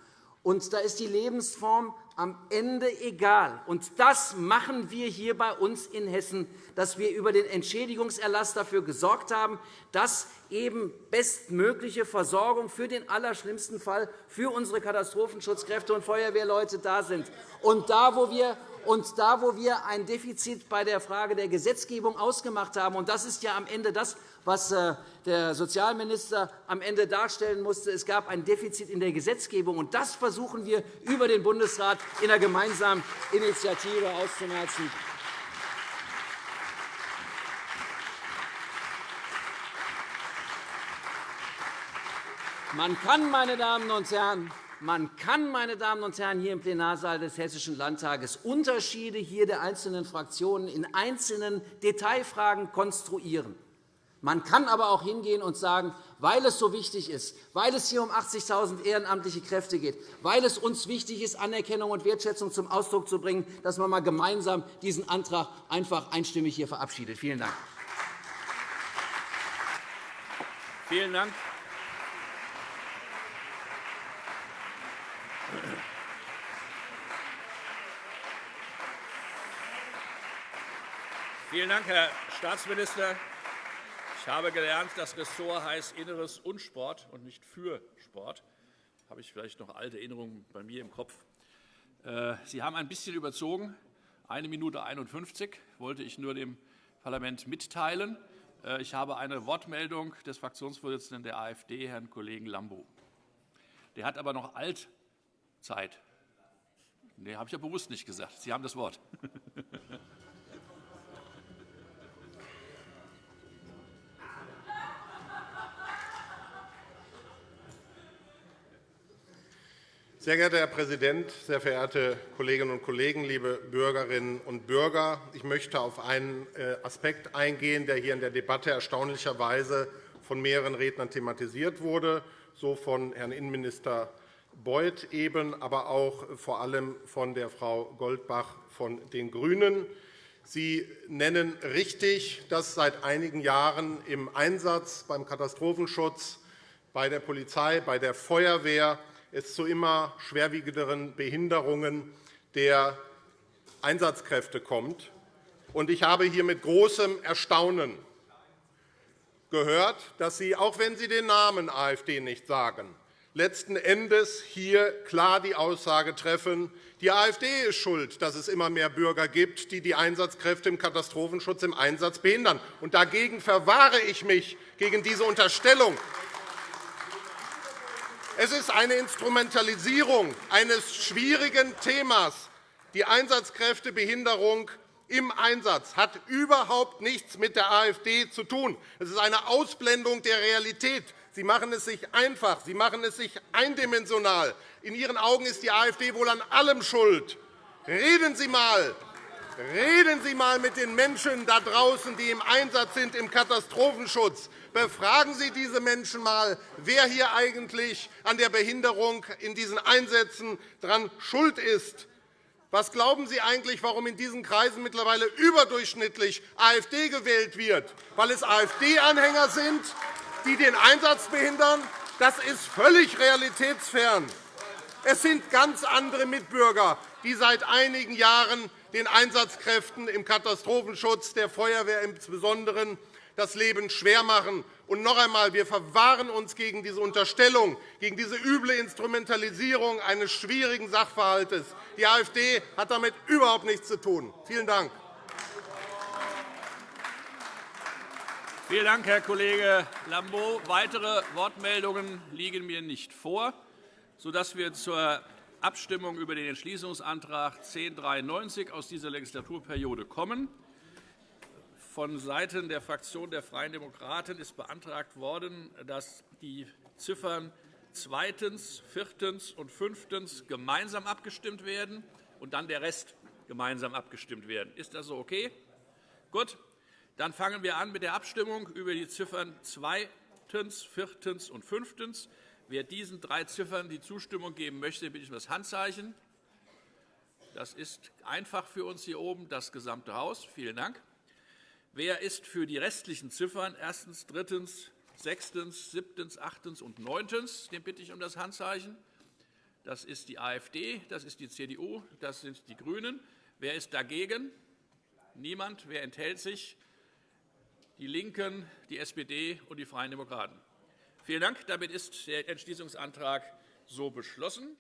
Und da ist die Lebensform am Ende egal. Und das machen wir hier bei uns in Hessen, dass wir über den Entschädigungserlass dafür gesorgt haben, dass eben bestmögliche Versorgung für den allerschlimmsten Fall für unsere Katastrophenschutzkräfte und Feuerwehrleute da sind. Und da, wo wir und da, wo wir ein Defizit bei der Frage der Gesetzgebung ausgemacht haben, und das ist ja am Ende das, was äh, der Sozialminister am Ende darstellen musste, es gab ein Defizit in der Gesetzgebung. Und das versuchen wir über den Bundesrat in einer gemeinsamen Initiative auszumerzen. Man kann, meine Damen und Herren, man kann, meine Damen und Herren, hier im Plenarsaal des Hessischen Landtages Unterschiede hier der einzelnen Fraktionen in einzelnen Detailfragen konstruieren. Man kann aber auch hingehen und sagen, weil es so wichtig ist, weil es hier um 80.000 ehrenamtliche Kräfte geht, weil es uns wichtig ist, Anerkennung und Wertschätzung zum Ausdruck zu bringen, dass man mal gemeinsam diesen Antrag einfach einstimmig hier verabschiedet. Vielen Dank. Vielen Dank. Vielen Dank, Herr Staatsminister. Ich habe gelernt, das Ressort heißt Inneres und Sport und nicht für Sport. Da habe ich vielleicht noch alte Erinnerungen bei mir im Kopf. Äh, Sie haben ein bisschen überzogen. Eine Minute 51 wollte ich nur dem Parlament mitteilen. Äh, ich habe eine Wortmeldung des Fraktionsvorsitzenden der AfD, Herrn Kollegen Lambo. Der hat aber noch Altzeit. Nee, habe ich ja bewusst nicht gesagt. Sie haben das Wort. Sehr geehrter Herr Präsident, sehr verehrte Kolleginnen und Kollegen, liebe Bürgerinnen und Bürger! Ich möchte auf einen äh, Aspekt eingehen, der hier in der Debatte erstaunlicherweise von mehreren Rednern thematisiert wurde, so von Herrn Innenminister Beuth eben, aber auch vor allem von der Frau Goldbach von den GRÜNEN. Sie nennen richtig, dass seit einigen Jahren im Einsatz beim Katastrophenschutz, bei der Polizei, bei der Feuerwehr es zu immer schwerwiegenderen Behinderungen der Einsatzkräfte kommt. Ich habe hier mit großem Erstaunen gehört, dass Sie, auch wenn Sie den Namen AfD nicht sagen, letzten Endes hier klar die Aussage treffen, die AfD ist schuld, dass es immer mehr Bürger gibt, die die Einsatzkräfte im Katastrophenschutz im Einsatz behindern. Und dagegen verwahre ich mich, gegen diese Unterstellung. Es ist eine Instrumentalisierung eines schwierigen Themas. Die Einsatzkräftebehinderung im Einsatz hat überhaupt nichts mit der AfD zu tun. Es ist eine Ausblendung der Realität. Sie machen es sich einfach, Sie machen es sich eindimensional. In Ihren Augen ist die AfD wohl an allem schuld. Reden Sie einmal Reden Sie einmal mit den Menschen da draußen, die im Einsatz sind im Katastrophenschutz. Befragen Sie diese Menschen einmal, wer hier eigentlich an der Behinderung in diesen Einsätzen dran schuld ist. Was glauben Sie eigentlich, warum in diesen Kreisen mittlerweile überdurchschnittlich AfD gewählt wird? Weil es AfD-Anhänger sind, die den Einsatz behindern? Das ist völlig realitätsfern. Es sind ganz andere Mitbürger, die seit einigen Jahren den Einsatzkräften im Katastrophenschutz, der Feuerwehr insbesondere, das Leben schwer machen. Und noch einmal, wir verwahren uns gegen diese Unterstellung, gegen diese üble Instrumentalisierung eines schwierigen Sachverhalts. Die AfD hat damit überhaupt nichts zu tun. Vielen Dank. Vielen Dank, Herr Kollege Lambrou. Weitere Wortmeldungen liegen mir nicht vor, sodass wir zur Abstimmung über den Entschließungsantrag 1093 aus dieser Legislaturperiode kommen. Vonseiten der Fraktion der Freien Demokraten ist beantragt worden, dass die Ziffern zweitens, viertens und fünftens gemeinsam abgestimmt werden und dann der Rest gemeinsam abgestimmt werden. Ist das so okay? Gut. Dann fangen wir an mit der Abstimmung über die Ziffern zweitens, viertens und fünftens. Wer diesen drei Ziffern die Zustimmung geben möchte, bitte ich um das Handzeichen. Das ist einfach für uns hier oben, das gesamte Haus. Vielen Dank. Wer ist für die restlichen Ziffern erstens, drittens, sechstens, siebtens, achtens und neuntens? Den bitte ich um das Handzeichen. Das ist die AfD, das ist die CDU, das sind die GRÜNEN. Wer ist dagegen? Niemand. Wer enthält sich? Die LINKEN, die SPD und die Freien Demokraten. Vielen Dank. Damit ist der Entschließungsantrag so beschlossen.